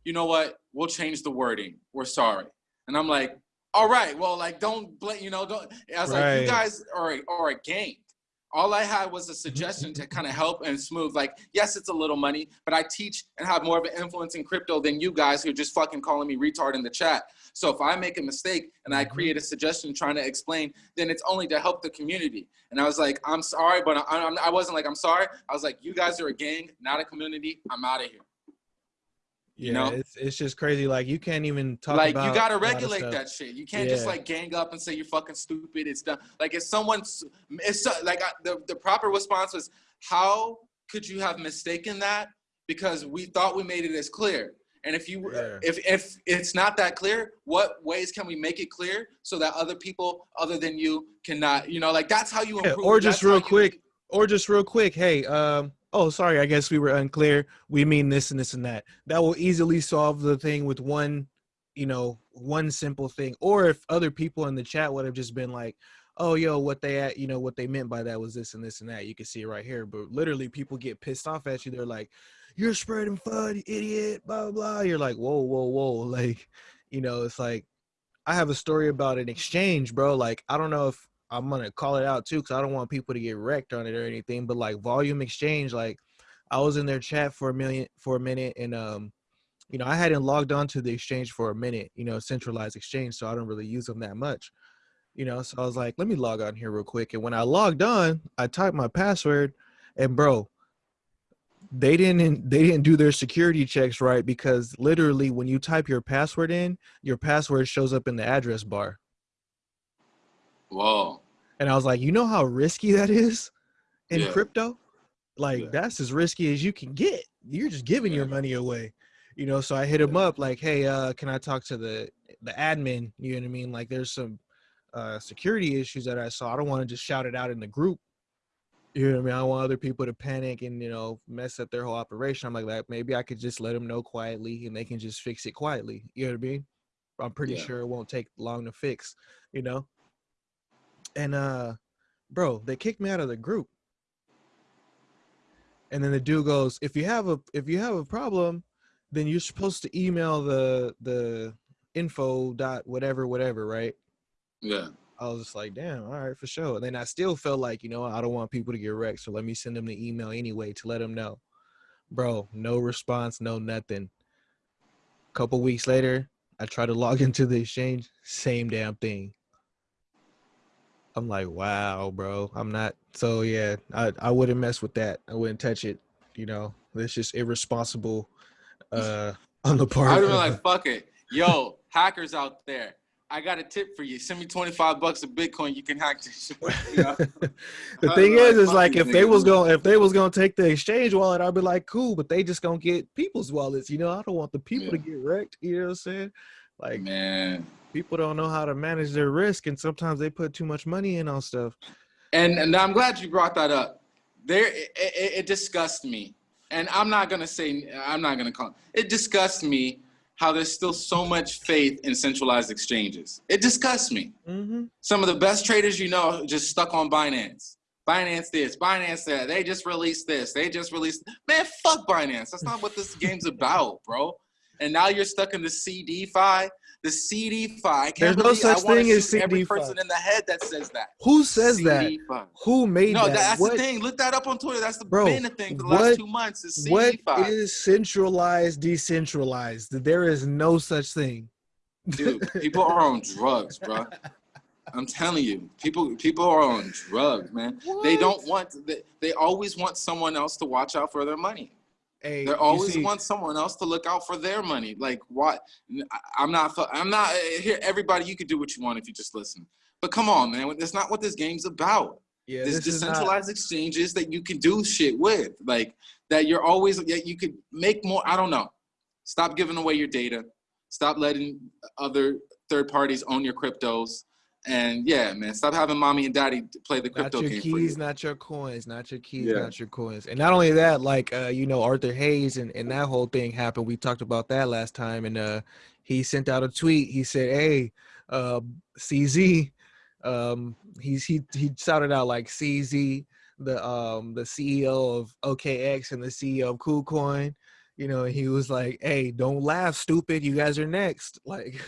you know what? We'll change the wording. We're sorry. And I'm like, all right, well, like, don't blame, you know, don't. I was right. like, you guys are are a gang all I had was a suggestion to kind of help and smooth. Like, yes, it's a little money, but I teach and have more of an influence in crypto than you guys who are just fucking calling me retard in the chat. So if I make a mistake and I mm-hmm. create a suggestion trying to explain, then it's only to help the community. And I was like, I'm sorry, but I, I, I wasn't like, I'm sorry. I was like, you guys are a gang, not a community. I'm out of here. Yeah, you know? it's it's just crazy. Like you can't even talk. Like you gotta regulate that shit. You can't yeah. just like gang up and say you're fucking stupid. It's done. Like if someone's, it's like I, the the proper response was, how could you have mistaken that? Because we thought we made it as clear. And if you yeah. if if it's not that clear, what ways can we make it clear so that other people other than you cannot, you know, like that's how you improve. Yeah, or just real quick, or just real quick, hey, um, oh, sorry, I guess we were unclear. We mean this and this and that. That will easily solve the thing with one, you know, one simple thing. Or if other people in the chat would have just been like, oh yo, what they at, you know, what they meant by that was this and this and that. You can see it right here. But literally people get pissed off at you. They're like, You're spreading FUD, idiot, blah blah blah. You're like, whoa, whoa, whoa. *laughs* Like, you know, it's like I have a story about an exchange, bro. Like, I don't know if I'm gonna call it out too, because I don't want people to get wrecked on it or anything. But like volume exchange, like I was in their chat for a million for a minute and um you know, I hadn't logged on to the exchange for a minute, you know, centralized exchange, so I don't really use them that much. You know, so I was like, let me log on here real quick. And when I logged on, I typed my password and bro, they didn't they didn't do their security checks right because literally when you type your password in, your password shows up in the address bar. Whoa. And I was like, you know how risky that is in Yeah. crypto? Like Yeah. that's as risky as you can get. You're just giving your money away. You know, so I hit him up like, hey, uh, can I talk to the the admin? You know what I mean? Like there's some uh security issues that I saw. I don't want to just shout it out in the group. You know what I mean? I want other people to panic and you know mess up their whole operation. I'm like that. Maybe I could just let them know quietly and they can just fix it quietly. You know what I mean? I'm pretty Yeah. sure it won't take long to fix. You know. And uh, bro, they kicked me out of the group. And then the dude goes, "If you have a if you have a problem, then you're supposed to email the the info dot whatever whatever, right?" Yeah. I was just like, damn, all right, for sure. And then I still felt like, you know, I don't want people to get wrecked, so let me send them the email anyway to let them know. Bro, no response, no nothing. Couple weeks later, I try to log *laughs* into the exchange, same damn thing. I'm like, wow, bro. I'm not so yeah, I, I wouldn't mess with that. I wouldn't touch it. You know, it's just irresponsible *laughs* uh on the part I'd of- like, fuck it. Yo, hackers out there. I got a tip for you. Send me 25 bucks of Bitcoin. You can hack this shit. You *laughs* know? the thing is, is like if they was going, if they was gonna take the exchange wallet, I'd be like, cool, but they just gonna get people's wallets. You know, I don't want the people to get wrecked. You know what I'm saying? Like Man. people don't know how to manage their risk, and sometimes they put too much money in on stuff. And, and I'm glad you brought that up. There, it, it, it disgusts me. And I'm not gonna say, I'm not gonna call it. disgusts me how there's still so much faith in centralized exchanges. It disgusts me. Mm-hmm. Some of the best traders you know just stuck on Binance. Binance this, Binance that. They just released this. They just released. Man, fuck Binance. That's not what this game's about, bro. And now you're stuck in the CeDeFi. The CeDeFi. I can't There's no believe such I thing as shoot every CeDeFi. person in the head that says that. Who says that? CeDeFi. Who made No, that? that's what, the thing. Look that up on Twitter. That's the Bro, been the thing for the what- last two months. Is what CeDeFi. is centralized, decentralized? There is no such thing. Dude, people are on drugs, bro. I'm telling you, people people are on drugs, man. They don't want. They, they always want someone else to watch out for their money. Hey, They always see- want someone else to look out for their money. Like what? I'm not. I'm not eh, eh, here. Everybody, you can do what you want if you just listen. But come on, man. That's not what this game's about. Yeah, There's this is not- decentralized exchanges that you can do shit with. Like that you're always that you could make more. I don't know. Stop giving away your data. Stop letting other third parties own your cryptos. And yeah, man, stop having mommy and daddy play the not crypto your game for keys, you. not your coins, not your keys, Yeah. not your coins. And not only that, like uh, you know, Arthur Hayes and, and that whole thing happened. We talked about that last time, and uh he sent out a tweet. He said, Hey, uh CZ, um he's he he shouted out like CZ, the um the CEO of OKX and the CEO of KuCoin. You know, he was like, Hey, don't laugh, stupid, you guys are next. *laughs* Like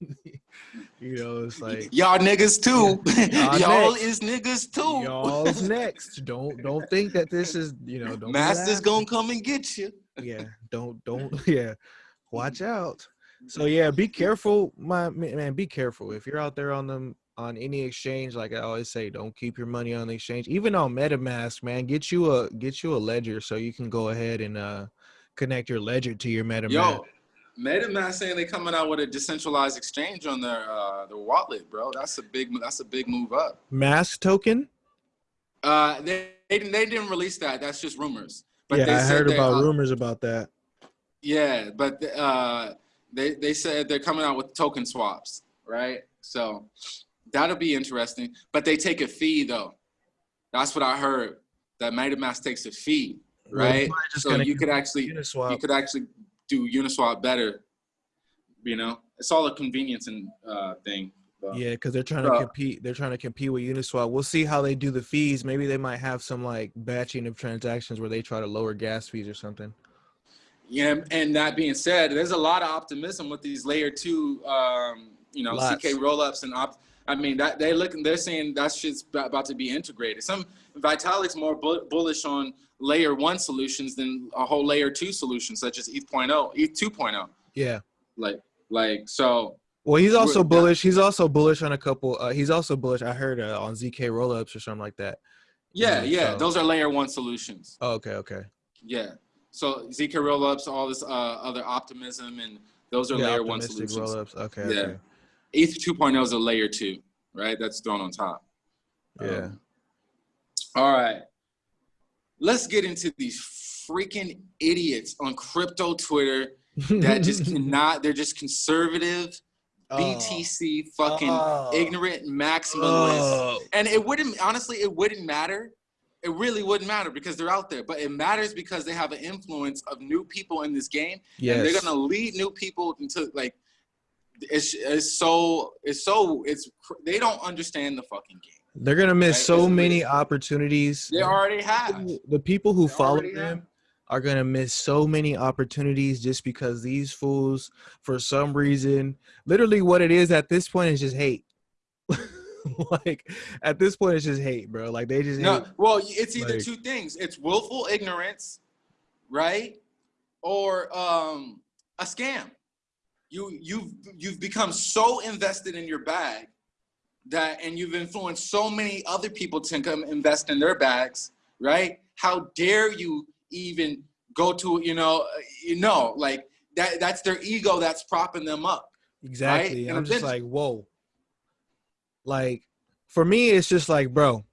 *laughs* you know, it's like Y'all niggas too. *laughs* Y'all next. is niggas too. Y'all's *laughs* next. Don't don't think that this is you know. Don't Master's gonna come and get you. Yeah. Don't don't yeah. Watch out. So yeah, be careful, my man. man, Be careful if you're out there on them on any exchange. Like I always say, don't keep your money on the exchange. Even on MetaMask, man, get you a get you a ledger so you can go ahead and uh connect your ledger to your MetaMask. Yo, MetaMask saying they coming out with a decentralized exchange on their uh, their wallet, bro. That's a big that's a big move up. Mask token. Uh, they they didn't, they didn't release that. That's just rumors. But yeah, they I heard they, about uh, rumors about that. Yeah, but uh, they they said they're coming out with token swaps, right? So that'll be interesting. But they take a fee though. That's what I heard. That MetaMask takes a fee, right? just So you could actually Uniswap. you could actually do Uniswap better. You know, it's all a convenience and uh, thing. But, Yeah, because they're trying to So- compete. They're trying to compete with Uniswap. We'll see how they do the fees. Maybe they might have some like batching of transactions where they try to lower gas fees or something. Yeah, and that being said, there's a lot of optimism with these layer two, um, you know, Lots. ZK rollups and op. I mean, that they looking, they're saying that shit's about to be integrated. Some Vitalik's more bu- bullish on layer one solutions than a whole layer two solution, such as ETH.0, ETH 2.0. Yeah. Like, like so. Well, he's also bullish. He's also bullish on a couple. Uh, he's also bullish. I heard uh, on ZK rollups or something like that. Yeah, Mhm, yeah, so- those are layer one solutions. Oh, okay, okay. Yeah. So ZK rollups, all this uh, other optimism, and those are Yeah, layer one solutions. rollups. Okay. Yeah. okay. ETH 2.0 is a layer two, right? That's thrown on top. Yeah. Um, all right. Let's get into these freaking idiots on crypto Twitter that just *laughs* cannot, they're just conservative, oh. BTC, fucking Oh. ignorant maximalists. Oh. And it wouldn't, honestly, it wouldn't matter. It really wouldn't matter because they're out there, but it matters because they have an influence of new people in this game Yes. and they're gonna lead new people into like it's, it's so it's so it's they don't understand the fucking game. They're gonna miss Right, so it's many opportunities. They already have. the people who They follow them have. are gonna miss so many opportunities just because these fools, for some reason, literally what it is at this point is just hate. *laughs* like at this point, it's just hate, bro. Like they just No, hate. well, it's either Like- two things. It's willful ignorance, right? Or um a scam. You you've you've become so invested in your bag that and you've influenced so many other people to come invest in their bags, right? How dare you even go to, you know, uh, you know, like that that's their ego that's propping them up. Exactly. And I'm just like, whoa. Like for me, it's just like, bro,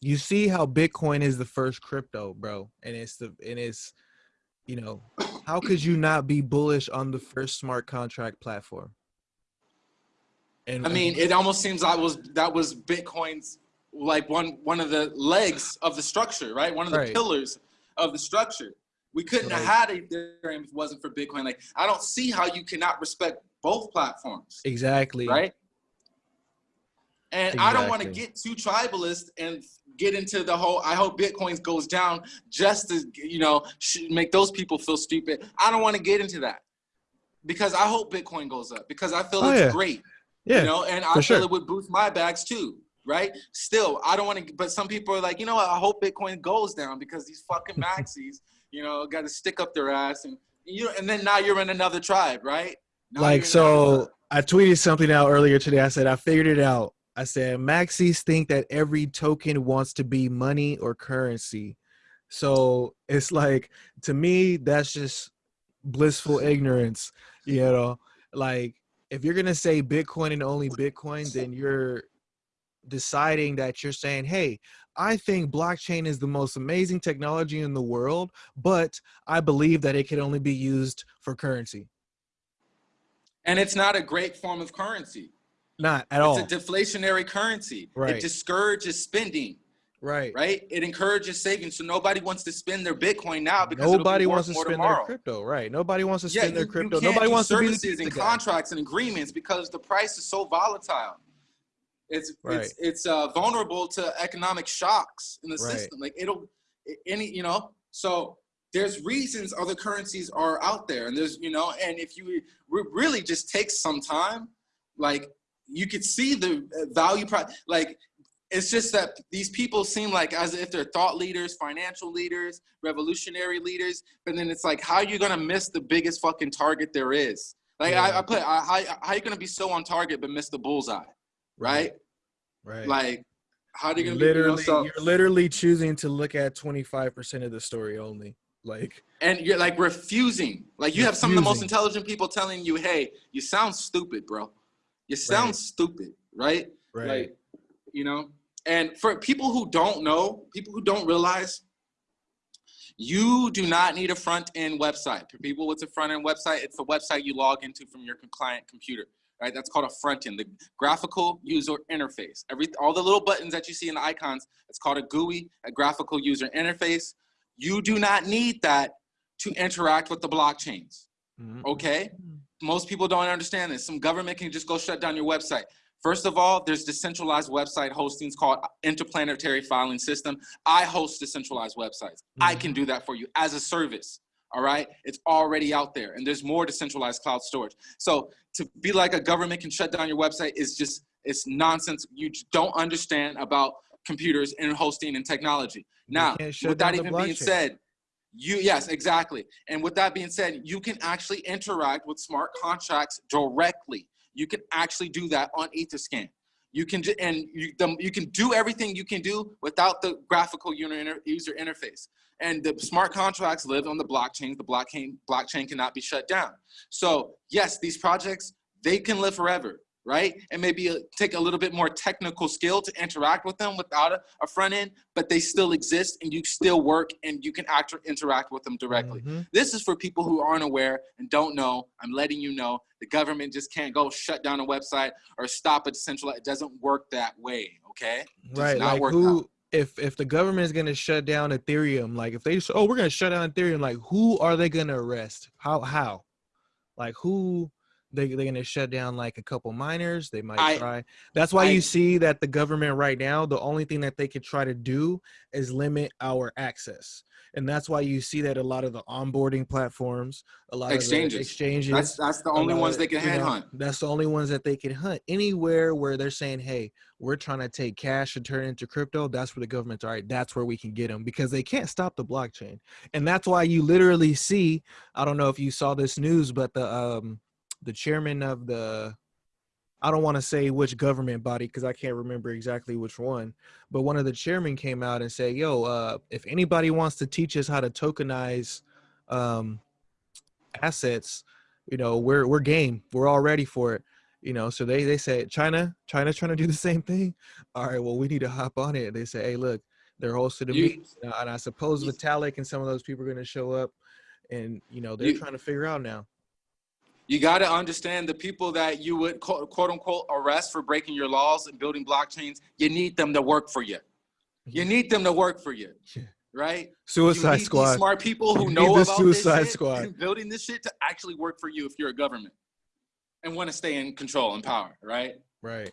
you see how Bitcoin is the first crypto, bro, and it's the and it's, you know, how could you not be bullish on the first smart contract platform? And I mean, it almost seems like was that was Bitcoin's like one one of the legs of the structure, right? One of the Right. pillars of the structure. We couldn't Right. have had Ethereum if it wasn't for Bitcoin. Like, I don't see how you cannot respect both platforms, exactly. right? And I don't want to get too tribalist and get into the whole. I hope Bitcoin goes down just to you know make those people feel stupid. I don't want to get into that because I hope Bitcoin goes up because I feel Oh, it's yeah. great Yeah. you know, and I feel sure. it would boost my bags too, right? Still, I don't want to, but some people are like, you know what? I hope Bitcoin goes down because these fucking *laughs* maxis, you know, got to stick up their ass, and you, and then now you're in another tribe, right? Now like so. I tweeted something out earlier today. I said I figured it out. I said maxis think that every token wants to be money or currency. So it's like to me that's just blissful ignorance, you know? Like if you're going to say Bitcoin and only Bitcoin, then you're deciding that you're saying, "Hey, I think blockchain is the most amazing technology in the world, but I believe that it can only be used for currency." and it's not a great form of currency. Not at all. It's a deflationary currency. Right. It discourages spending, Right. right? It encourages saving. So nobody wants to spend their Bitcoin now because Nobody wants to spend tomorrow. their crypto. Right. Nobody wants to spend their you- you crypto. Nobody wants to be services and contracts and agreements because the price is so volatile. It's Right. it's it's uh, vulnerable to economic shocks in the Right. system. Like it'll any you know so there's reasons other currencies are out there and there's you know and if you re- really just take some time like you could see the uh, value pri like it's just that these people seem like as if they're thought leaders financial leaders revolutionary leaders but then it's like how are you gonna miss the biggest fucking target there is like I, Yeah. I put I, how, how you gonna be so on target but miss the bullseye right Right. like how are you gonna be you know, literally, so- you're literally choosing to look at 25% of the story only. Like, and you're like refusing. Like you have some of the most intelligent people telling you, "Hey, you sound stupid, bro. You sound Right. stupid, right? right. Like, you know." And for people who don't know, people who don't realize, you do not need a front end website. For people with a front end website, it's the website you log into from your client computer, right? That's called a front end, the graphical user interface. Every all the little buttons that you see in the icons, it's called a GUI, a graphical user interface. You do not need that to interact with the blockchains. Mhm. Okay? Most people don't understand this. Some government can just go shut down your website. First of all, there's decentralized website hostings called Interplanetary Filing System. I host decentralized websites. I Mhm. can do that for you as a service. All right, it's already out there, and there's more decentralized cloud storage. So to be like a government can shut down your website is just it's nonsense. You don't understand about computers and hosting and technology. Now, with that even being said, you yes, exactly. And with that being said, you can actually interact with smart contracts directly. You can actually do that on Etherscan. You can and you the, you can do everything you can do without the graphical user user interface. And the smart contracts live on the blockchain. The blockchain blockchain cannot be shut down. So yes, these projects they can live forever, right? And maybe uh take a little bit more technical skill to interact with them without a, a front end, but they still exist and you still work and you can act, interact with them directly. Mhm. This is for people who aren't aware and don't know. I'm letting you know the government just can't go shut down a website or stop a decentralized. It doesn't work that way. Okay. right not like work who if if the government is going to shut down ethereum like if they oh we're going to shut down ethereum like who are they going to arrest how how like who they, they're going to shut down like a couple miners they might I- try that's why I- you see that the government right now the only thing that they could try to do is limit our access and that's why you see that a lot of the onboarding platforms a lot Exchanges. of exchanges That's that's the only ones of- they can headhunt. That's the only ones that they can hunt. Anywhere where they're saying, "Hey, we're trying to take cash and turn it into crypto," that's where the government's all right. That's where we can get them because they can't stop the blockchain, and that's why you literally see. I don't know if you saw this news, but the um the chairman of the I don't want to say which government body because I can't remember exactly which one, but one of the chairmen came out and said, "Yo, uh, if anybody wants to teach us how to tokenize um, assets, you know, we're we're game. We're all ready for it." You know, so they they said China, China's trying to do the same thing. *laughs* All right, well, we need to hop on it. They say, "Hey, look, they're hosting a meeting, and I- suppose Vitalik and some of those people are going to show up, and you know, they're You- trying to figure out now." You got to understand the people that you would quote, quote unquote arrest for breaking your laws and building blockchains. You need them to work for you. You mm-hmm. need them to work for you, right? You Suicide need Squad. smart people who You know about Suicide this shit Squad. and building this shit to actually work for you if you're a government and want to stay in control and power, right? Right.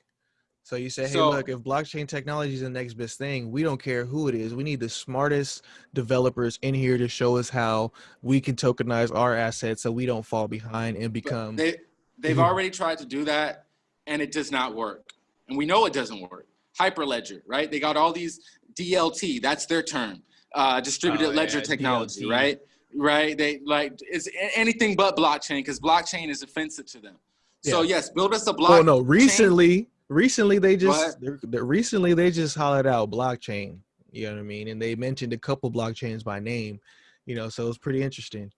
So you say, hey, So- look, if blockchain technology is the next best thing, we don't care who it is. We need the smartest developers in here to show us how we can tokenize our assets so we don't fall behind and become. they they've Mhm. already tried to do that and it does not work. And we know it doesn't work. Hyperledger, right? They got all these DLT, that's their term. Uh, distributed Oh, ledger yeah, technology, DLT. right? Right? They like it's anything but blockchain because blockchain is offensive to them. So yes, build us a block. oh no! Recently, recently they just they're, they're, recently they just hollered out blockchain. You know what I mean? And they mentioned a couple blockchains by name. You know, so it's pretty interesting.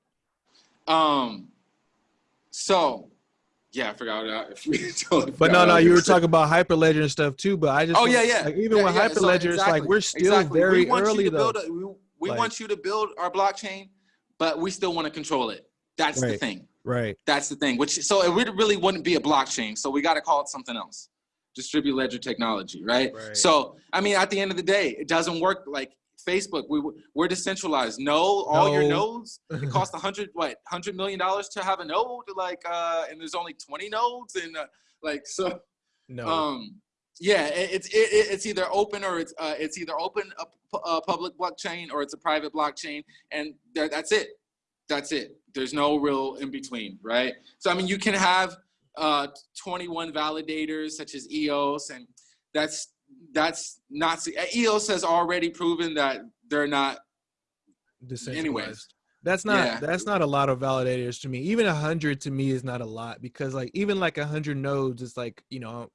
Um. So, yeah, I forgot. *laughs* if we *laughs* totally But forgot no, no, you were talking about Hyperledger and stuff too. But I just Oh yeah, yeah. Like, even Yeah, with yeah, so Hyperledger, it's like we're still exactly. very we want early you to though. build a, we we Like- want you to build our blockchain, but we still want to control it. That's the thing. Right. That's the thing. Which so it really wouldn't be a blockchain. So we got to call it something else. Distributed ledger technology, right? Right. So I mean, at the end of the day, it doesn't work like Facebook. We we're decentralized. No, all your nodes. It costs a hundred *laughs* what hundred million dollars to have a node. Like, uh, and there's only twenty nodes, and uh, like so. No. Um, yeah, it's it, it- it's either open or it's uh, it's either open a, a public blockchain or it's a private blockchain, and that's it. That's it. There's no real in between, right? So I mean, you can have uh, 21 validators such as EOS, and that's that's not EOS has already proven that they're not. Decentralized. Anyways, That's not Yeah. that's not a lot of validators to me. Even a hundred to me is not a lot because like even like a hundred nodes is like you know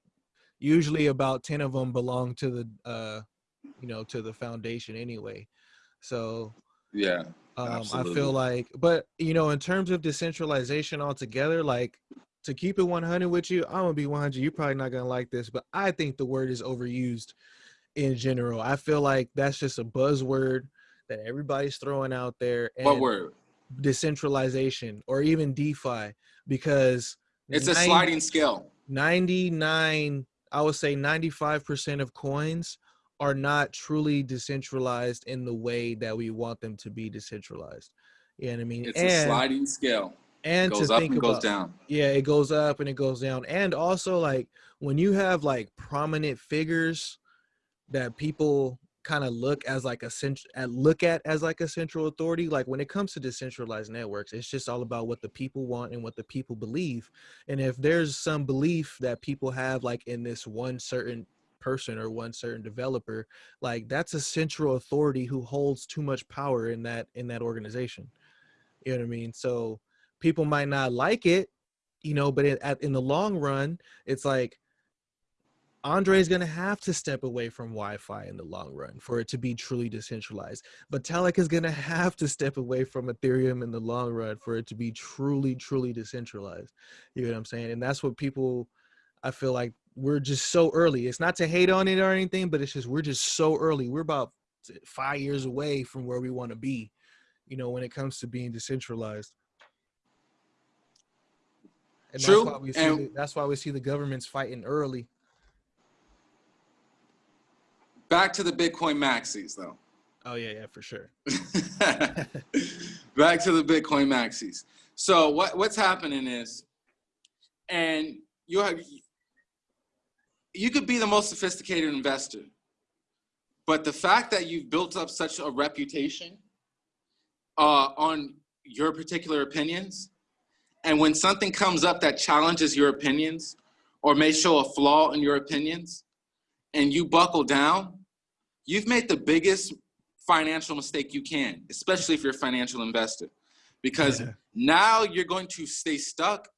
usually about ten of them belong to the uh you know to the foundation anyway. So yeah, um, I feel like, but you know, in terms of decentralization altogether, like to keep it 100 with you, I'm gonna be 100. You're probably not gonna like this, but I think the word is overused in general. I feel like that's just a buzzword that everybody's throwing out there. And what word? Decentralization or even DeFi, because It's a sliding scale. 99, I would say 95% of coins are not truly decentralized in the way that we want them to be decentralized. You know what I mean? It's a sliding scale. And goes to up think and about goes down. yeah it goes up and it goes down and also like when you have like prominent figures that people kind of look as like a cent- look at as like a central authority like when it comes to decentralized networks it's just all about what the people want and what the people believe and if there's some belief that people have like in this one certain person or one certain developer like that's a central authority who holds too much power in that in that organization you know what i mean so people might not like it you know but in, at, in the long run it's like Andre is going to have to step away from YFI in the long run for it to be truly decentralized. Vitalik is going to have to step away from Ethereum in the long run for it to be truly, truly decentralized. You know what I'm saying? And that's what people, I feel like we're just so early. It's not to hate on it or anything, but it's just we're just so early. We're about five years away from where we want to be. You know, when it comes to being decentralized. And True. That's why, we see And- the, that's why we see the governments fighting early. Back to the Bitcoin maxis though. Oh yeah, yeah, for sure. *laughs* *laughs* Back to the Bitcoin maxis. So what what's happening is, and you have you could be the most sophisticated investor, but the fact that you've built up such a reputation uh, on your particular opinions, and when something comes up that challenges your opinions or may show a flaw in your opinions, and you buckle down, you've made the biggest financial mistake you can, especially if you're a financial investor, because Yeah. now you're going to stay stuck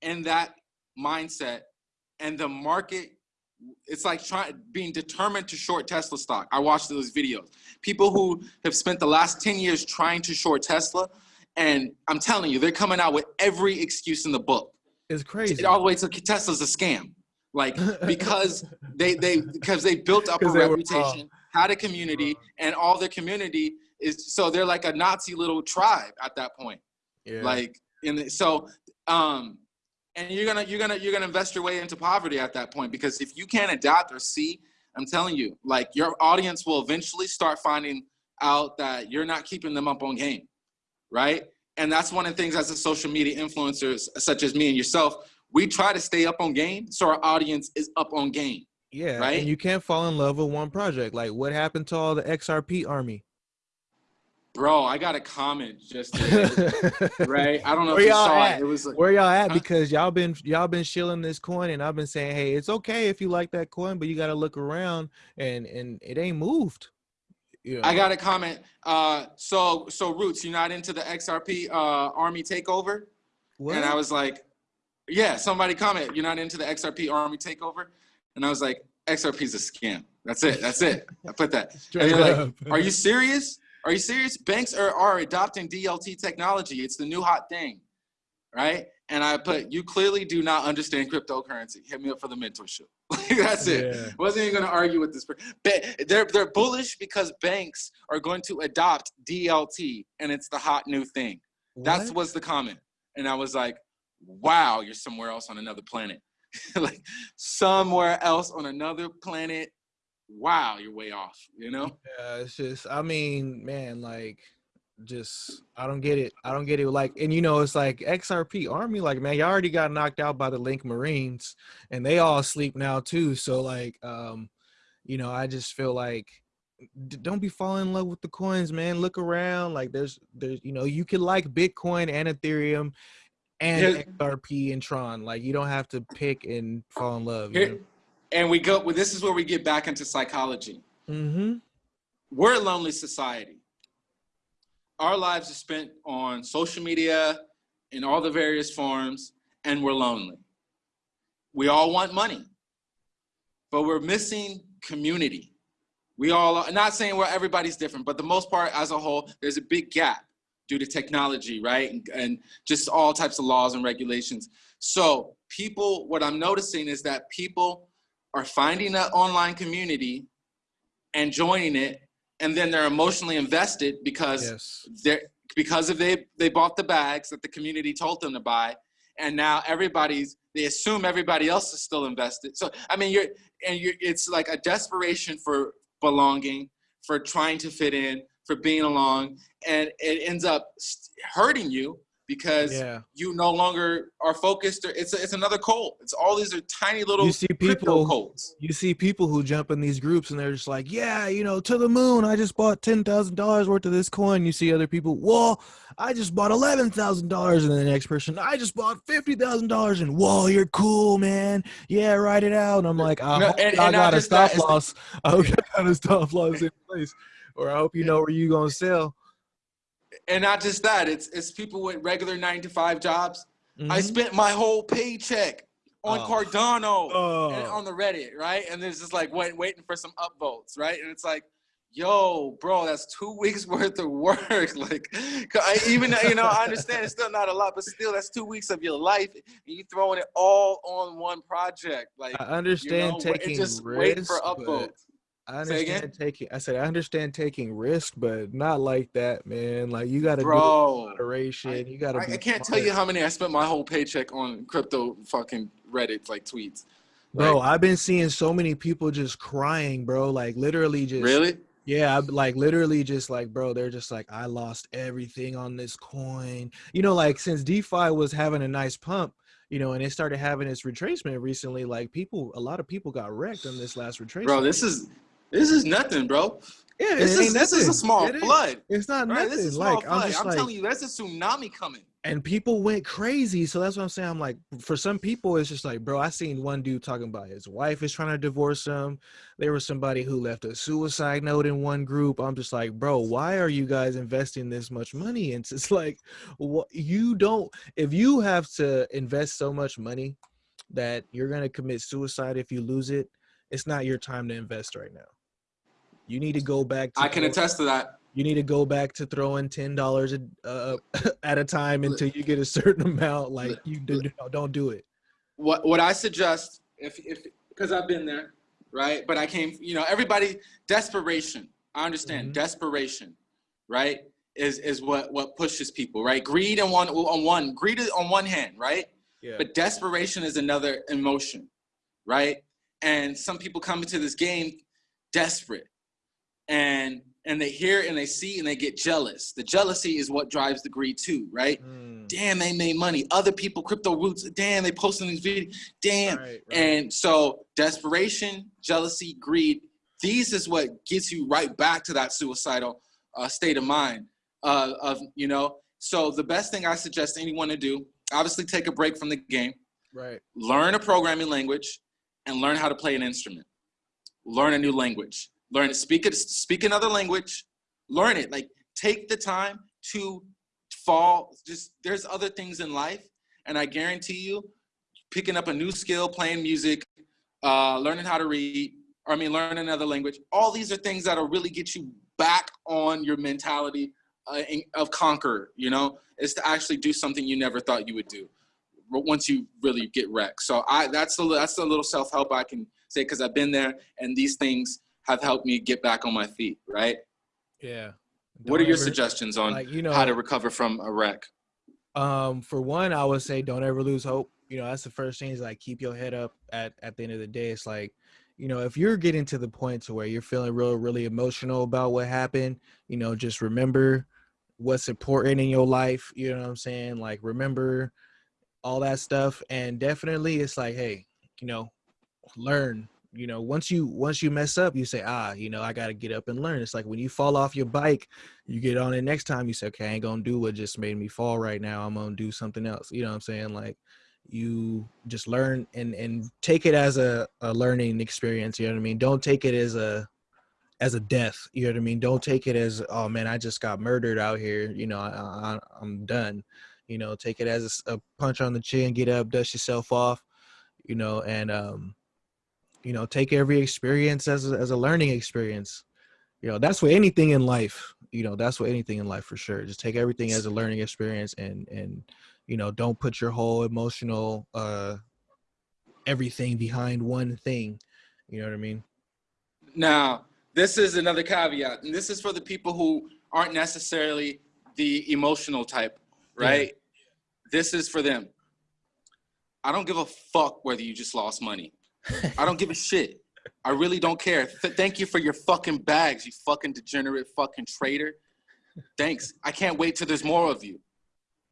in that mindset, and the market. It's like trying being determined to short Tesla stock. I watched those videos. People who have spent the last 10 years trying to short Tesla, and I'm telling you, they're coming out with every excuse in the book It's crazy. all the way to Tesla's a scam. Like *laughs* because they they because they built up a were reputation, had a community, and all their community is so they're like a Nazi little tribe at that point. yeah. Like in the, so um and you're gonna you're gonna you're gonna invest your way into poverty at that point because if you can't adapt or see, I'm telling you, like your audience will eventually start finding out that you're not keeping them up on game, right? And that's one of the things as a social media influencers such as me and yourself, we try to stay up on game so our audience is up on game. yeah, right? and you can't fall in love with one project. Like what happened to all the XRP army? Bro, I got a comment just *laughs* today, right? I don't know Where if you y'all saw at? it. It was like, Where y'all at? Huh? Because y'all been y'all been shilling this coin, and I've been saying, hey, it's okay if you like that coin, but you got to look around, and and it ain't moved. Know? I got a comment. Uh, so so Roots, you're not into the XRP uh, army takeover? what? And I was like, yeah, somebody comment, you're not into the XRP army takeover? And I was like, XRP is a scam. That's it. That's it. I put that. *laughs* And they're like, are you serious? Are you serious? Banks are, are adopting DLT technology. It's the new hot thing, right? And I put, you clearly do not understand cryptocurrency. Hit me up for the mentorship. *laughs* That's it. Yeah. Wasn't even going to argue with this. Ba- They're, they're bullish because banks are going to adopt DLT and it's the hot new thing. That's What? was the comment. And I was like, wow, you're somewhere else on another planet. *laughs* like somewhere else on another planet. Wow, you're way off, you know? Yeah, it's just I mean, man, like just I don't get it. I don't get it. Like, and you know, it's like XRP Army, like, man, you already got knocked out by the Link Marines, and they all sleep now too. So like, um, you know, I just feel like d- don't be falling in love with the coins, man. Look around. Like there's there's you know, you can like Bitcoin and Ethereum and Here- XRP and Tron. Like you don't have to pick and fall in love. You Here, and we go, well, this is where we get back into psychology. Mm-hmm. We're a lonely society. Our lives are spent on social media in all the various forms, and we're lonely. We all want money, but we're missing community. We all are not saying where everybody's different, but the most part, as a whole, there's a big gap due to technology, right? And, and just all types of laws and regulations. So, people, what I'm noticing is that people are finding an online community and joining it, and then they're emotionally invested because Yes. they're because of they they bought the bags that the community told them to buy and now everybody's they assume everybody else is still invested so i mean you're and you're it's like a desperation for belonging for trying to fit in for being along and it ends up hurting you because Yeah. you no longer are focused. It's it's another cult. It's all these are tiny little You see crypto people cults. you see people who jump in these groups and they're just like, yeah, you know, to the moon. I just bought ten thousand dollars worth of this coin. You see other people, whoa, I just bought eleven thousand dollars, and then the next person, I just bought fifty thousand dollars, and whoa, you're cool, man. Yeah, write it out. And I'm like, I No, and- I and got a that, stop the- loss. I hope you got a stop loss in place, or I hope you know where you're gonna sell. And not just that, it's it's people with regular nine to five jobs. I Mhm. spent my whole paycheck on Oh. Cardano and Oh. on the Reddit, right? And there's just like wait, waiting for some upvotes, right? And it's like, yo, bro, that's two *laughs* weeks worth of work. *laughs* Like, I, even you know, I understand it's still not a lot, but still, that's two weeks of your life. And you throwing it all on one project, like. I You understand know, and taking just risks, waiting for but upvotes. I Say again? understand taking. I said I understand taking risk, but not like that, man. Like you got to do Bro, moderation. you got to. I, I can't tell you how many I spent my whole paycheck on crypto fucking Reddit like tweets. Bro, Like, I've been seeing so many people just crying, bro. Like literally just really? Yeah, I'm like literally just like, bro, they're just like, I lost everything on this coin. You know, like since DeFi was having a nice pump, you know, and it started having its retracement recently, like people, a lot of people got wrecked on this last retracement. Bro, this is this is nothing, bro. yeah, This is this is a small It flood. It's not Right, nothing. this is a small I'm flood. just I'm like, telling you, that's a tsunami coming. and people went crazy. So that's what I'm saying. I'm like, for some people, it's just like, bro, I seen one dude talking about his wife is trying to divorce him. There was somebody who left a suicide note in one group. I'm just like, bro, why are you guys investing this much money? *laughs* And it's just like, what you don't, if you have to invest so much money that you're going to commit suicide if you lose it, it's not your time to invest right now. You need to go back to I can attest to that. you need to go back to throwing ten dollars uh, *laughs* at a time until you get a certain amount. Like you do, don't do it. What what I suggest, if if because I've been there, right? But I came, you know, everybody desperation. I understand Mhm. desperation, right? Is is what what pushes people, right? Greed on one on one greed is on one hand, right? Yeah. But desperation is another emotion, right? And some people come into this game desperate, and and they hear and they see and they get jealous. The jealousy is what drives the greed too, right? Mm, Damn, they made money. Other people, crypto roots. Damn, they posting these videos. Damn. right, right. And so desperation, jealousy, greed. These is what gets you right back to that suicidal uh, state of mind. Uh, of you know. So the best thing I suggest anyone to do, obviously, take a break from the game right. learn a programming language and learn how to play an instrument learn a new language learn to speak it speak another language. Learn it. Like take the time to fall. Just there's other things in life and i guarantee you picking up a new skill playing music uh, learning how to read or i mean learn another language all these are things that'll really get you back on your mentality uh, of conqueror you know? Is to actually do something you never thought you would do once you really get wrecked. So I that's a that's a little self help I can say because I've been there and these things have helped me get back on my feet. Right? Yeah. what are your ever- suggestions on Like you know, how to recover from a wreck? um, for one, I would say don't ever lose hope. You know, that's the first thing is like keep your head up. At at the end of the day, it's like, you know, if you're getting to the point to where you're feeling real, really emotional about what happened, you know, just remember what's important in your life. You know what I'm saying? Like remember all that stuff, and definitely it's like, hey, you know, learn. You know, once you once you mess up, you say, ah, you know, I got to get up and learn. It's like when you fall off your bike, you get on it next time. You say, okay, I ain't gonna do what just made me fall right now. I'm gonna do something else. You know what I'm saying? Like you just learn and and take it as a, a learning experience. You know what I mean? Don't take it as a as a death. You know what I mean? Don't take it as oh man, I just got murdered out here. You know, I, I, I'm done. You know, take it as a, a punch on the chin. Get up, dust yourself off. You know, and um, you know, take every experience as a, as a learning experience. You know, that's what anything in life. You know, that's what anything in life for sure. Just take everything as a learning experience, and and you know, don't put your whole emotional uh everything behind one thing. You know what I mean? Now, this is another caveat, and this is for the people who aren't necessarily the emotional type, right? This is for them. I don't give a fuck whether you just lost money. I don't give a shit. I really don't care. Th- thank you for your fucking bags, you fucking degenerate fucking traitor. Thanks. I can't wait till there's more of you.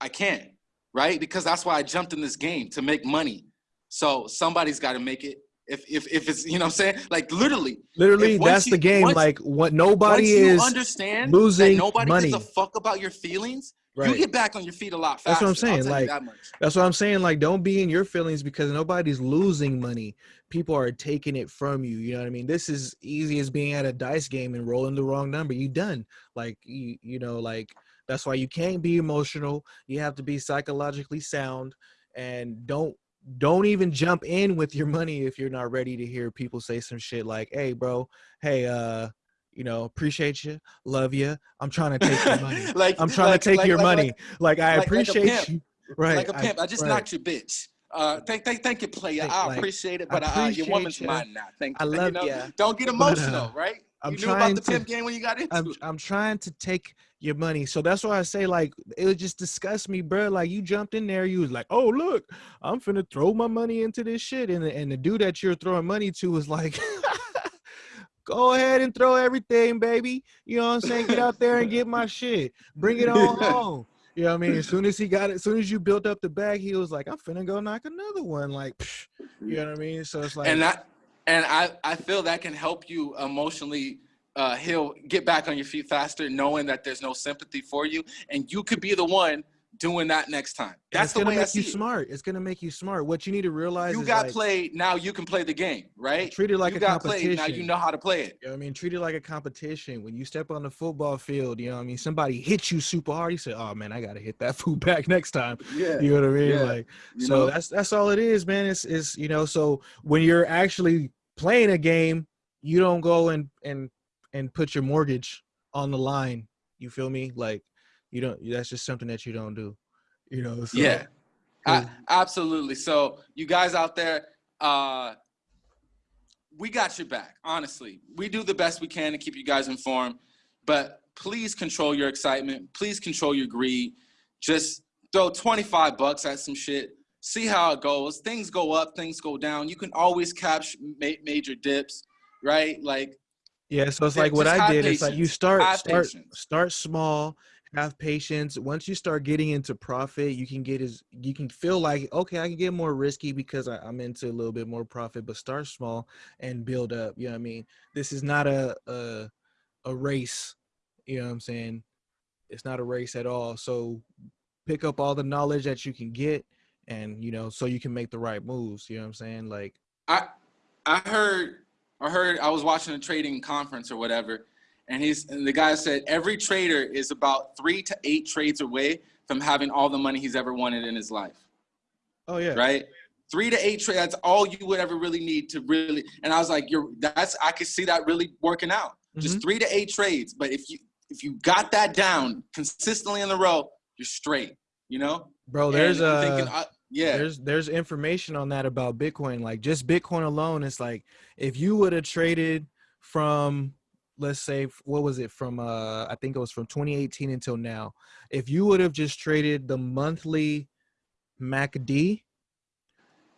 I can't, right? Because that's why I jumped in this game to make money. So somebody's got to make it. If, if, if it's you know what I'm saying like literally literally that's you, the game once, like what nobody is understand losing nobody money. gives a fuck about your feelings right. you get back on your feet a lot faster. That's what I'm saying. Like that that's what I'm saying. Like don't be in your feelings because nobody's losing money. People are taking it from you. You know what I mean? This is easy as being at a dice game and rolling the wrong number. You done. Like you you know like that's why you can't be emotional. You have to be psychologically sound and don't don't even jump in with your money if you're not ready to hear people say some shit like, "Hey, bro, hey, uh, you know, appreciate you, love you. I'm trying to take your money. *laughs* like I'm trying like, to take like, your like, money. Like, I appreciate you. Right. Like a pimp. I, I just right. knocked your bitch. Uh, thank, thank, thank you, player. I appreciate it, but uh, your woman's mine now. Thank you. I love you. Know, Don't get emotional, but, uh, right? I'm you knew about the to, pimp game when you got into I'm, I'm trying to take your money. So that's why I say, like, it would just disgust me, bro. Like, you jumped in there, you was like, oh, look, I'm finna throw my money into this shit. And, and the dude that you're throwing money to was like, *laughs* go ahead and throw everything, baby. You know what I'm saying? Get out there and get my shit. Bring it on *laughs* home. You know what I mean? As soon as he got it, as soon as you built up the bag, he was like, I'm finna go knock another one. Like, psh, you know what I mean? So it's like And I and I, I feel that can help you emotionally uh he'll get back on your feet faster, knowing that there's no sympathy for you. And you could be the one doing that next time. That's the way make I see you smart. It's gonna make you smart. What you need to realize is you got like, played. Now you can play the game, right? Treat it like you a got competition. Played, now you know how to play it. You know I mean, treat it like a competition. When you step on the football field, you know what I mean. Somebody hits you super hard. You say, "Oh man, I gotta hit that *laughs* food back next time." Yeah, you know what I mean. Yeah. Like, you so know? that's that's all it is, man. It's is you know. So when you're actually playing a game, you don't go and and and put your mortgage on the line. You feel me? Like, you don't. That's just something that you don't do you know *laughs* so, yeah. I, absolutely. So you guys out there uh we got your back honestly. We do the best we can to keep you guys informed but please control your excitement. Please control your greed. Just throw 25 bucks at some shit. See how it goes. Things go up things go down. You can always catch ma- major dips right? Like yeah so it's like what i did It's like you start start start small have patience once you start getting into profit you can get as you can feel like okay i can get more risky because I, am into a little bit more profit but start small and build up you know what i mean? This is not a a, a race you know what i'm saying? It's not a race at all so pick up all the knowledge that you can get and you know so you can make the right moves you know what i'm saying? Like i i heard i heard i was watching a trading conference or whatever and he's and the guy said every trader is about three to eight trades away from having all the money he's ever wanted in his life. Oh yeah. Right. Three to eight trades. That's all you would ever really need to really. And I was like, you're. That's. I could see that really working out. Mm-hmm. Just three to eight trades. But if you if you got that down consistently in the row, you're straight. You know. Bro, there's a. Thinking, uh, yeah. There's there's information on that about Bitcoin. Like just Bitcoin alone, it's like if you would have traded from let's say what was it from uh i think it was from 2018 until now if you would have just traded the monthly macd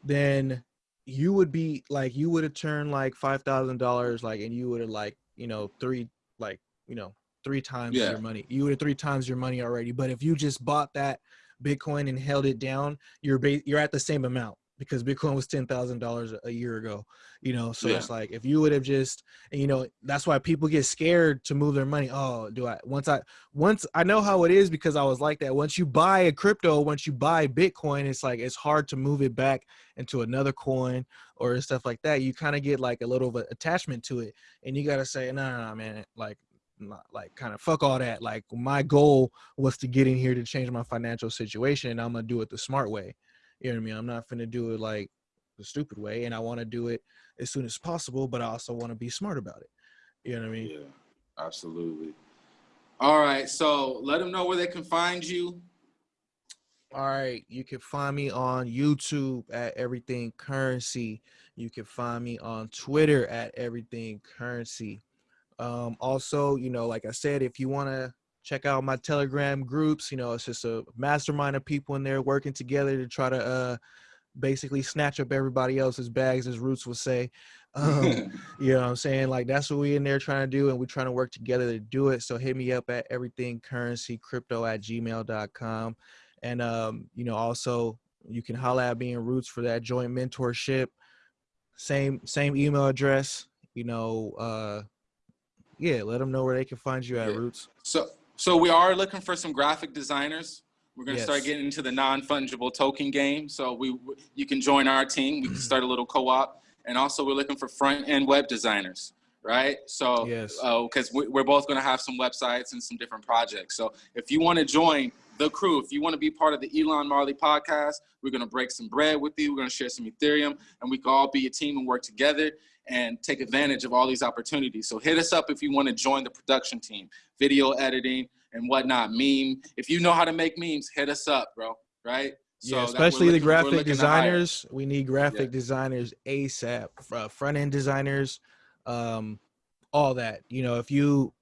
then you would be like you would have turned like five thousand dollars like and you would have like you know three like you know three times yeah. your money you would have three times your money already but if you just bought that bitcoin and held it down you're ba- you're at the same amount because Bitcoin was ten thousand dollars a year ago. You know, so yeah. it's like if you would have just, and you know, that's why people get scared to move their money. Oh, do I? Once I, once I know how it is because I was like that. Once you buy a crypto, once you buy Bitcoin, it's like it's hard to move it back into another coin or stuff like that. You kind of get like a little of an attachment to it, and you gotta say, no, no, no, man, like not like kind of fuck all that. Like my goal was to get in here to change my financial situation, and I'm gonna do it the smart way. You know what I mean? I'm not gonna do it like the stupid way, and I want to do it as soon as possible, but I also want to be smart about it. You know what I mean? Yeah, absolutely. All right, so let them know where they can find you. All right, you can find me on YouTube at Everything Currency. You can find me on Twitter at Everything Currency. Um, also, you know, like I said, if you want to check out my telegram groups you know it's just a mastermind of people in there working together to try to uh basically snatch up everybody else's bags as roots would say *laughs* um *laughs* you know what i'm saying like that's what we in there trying to do and we're trying to work together to do it so hit me up at everything currency crypto at gmail.com And um, you know, also you can holla at me and Roots for that joint mentorship. Same same email address. You know, uh, yeah, let them know where they can find you at Yeah. Roots. So, so we are looking for some graphic designers. We're going to start getting into the non-fungible token game. So we, you can join our team. We can *clears throat* start a little co-op, and also we're looking for front-end web designers, right? So, Yes. Uh, because we, we're both going to have some websites and some different projects. So if you want to join the crew, if you want to be part of the Elon Marley podcast, we're going to break some bread with you. We're going to share some Ethereum, and we can all be a team and work together and take advantage of all these opportunities. So hit us up if you want to join the production team, video editing and whatnot, meme. If you know how to make memes, hit us up, bro. Right? yeah, especially the looking- we're graphic looking to hire. designers. We need graphic Yeah. designers ASAP. Uh, front end designers, um, all that. You know, if you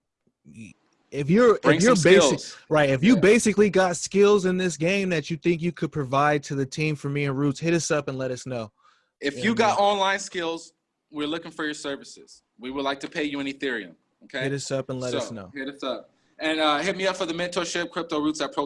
if you're Bring if you're basic skills. right, if you Yeah. basically got skills in this game that you think you could provide to the team for me and Roots, hit us up and let us know. If Yeah, you got online skills, we're looking for your services. We would like to pay you in Ethereum. Okay. Hit us up and let us know. Hit us up. And uh, hit me up for the mentorship, Crypto Roots at Pro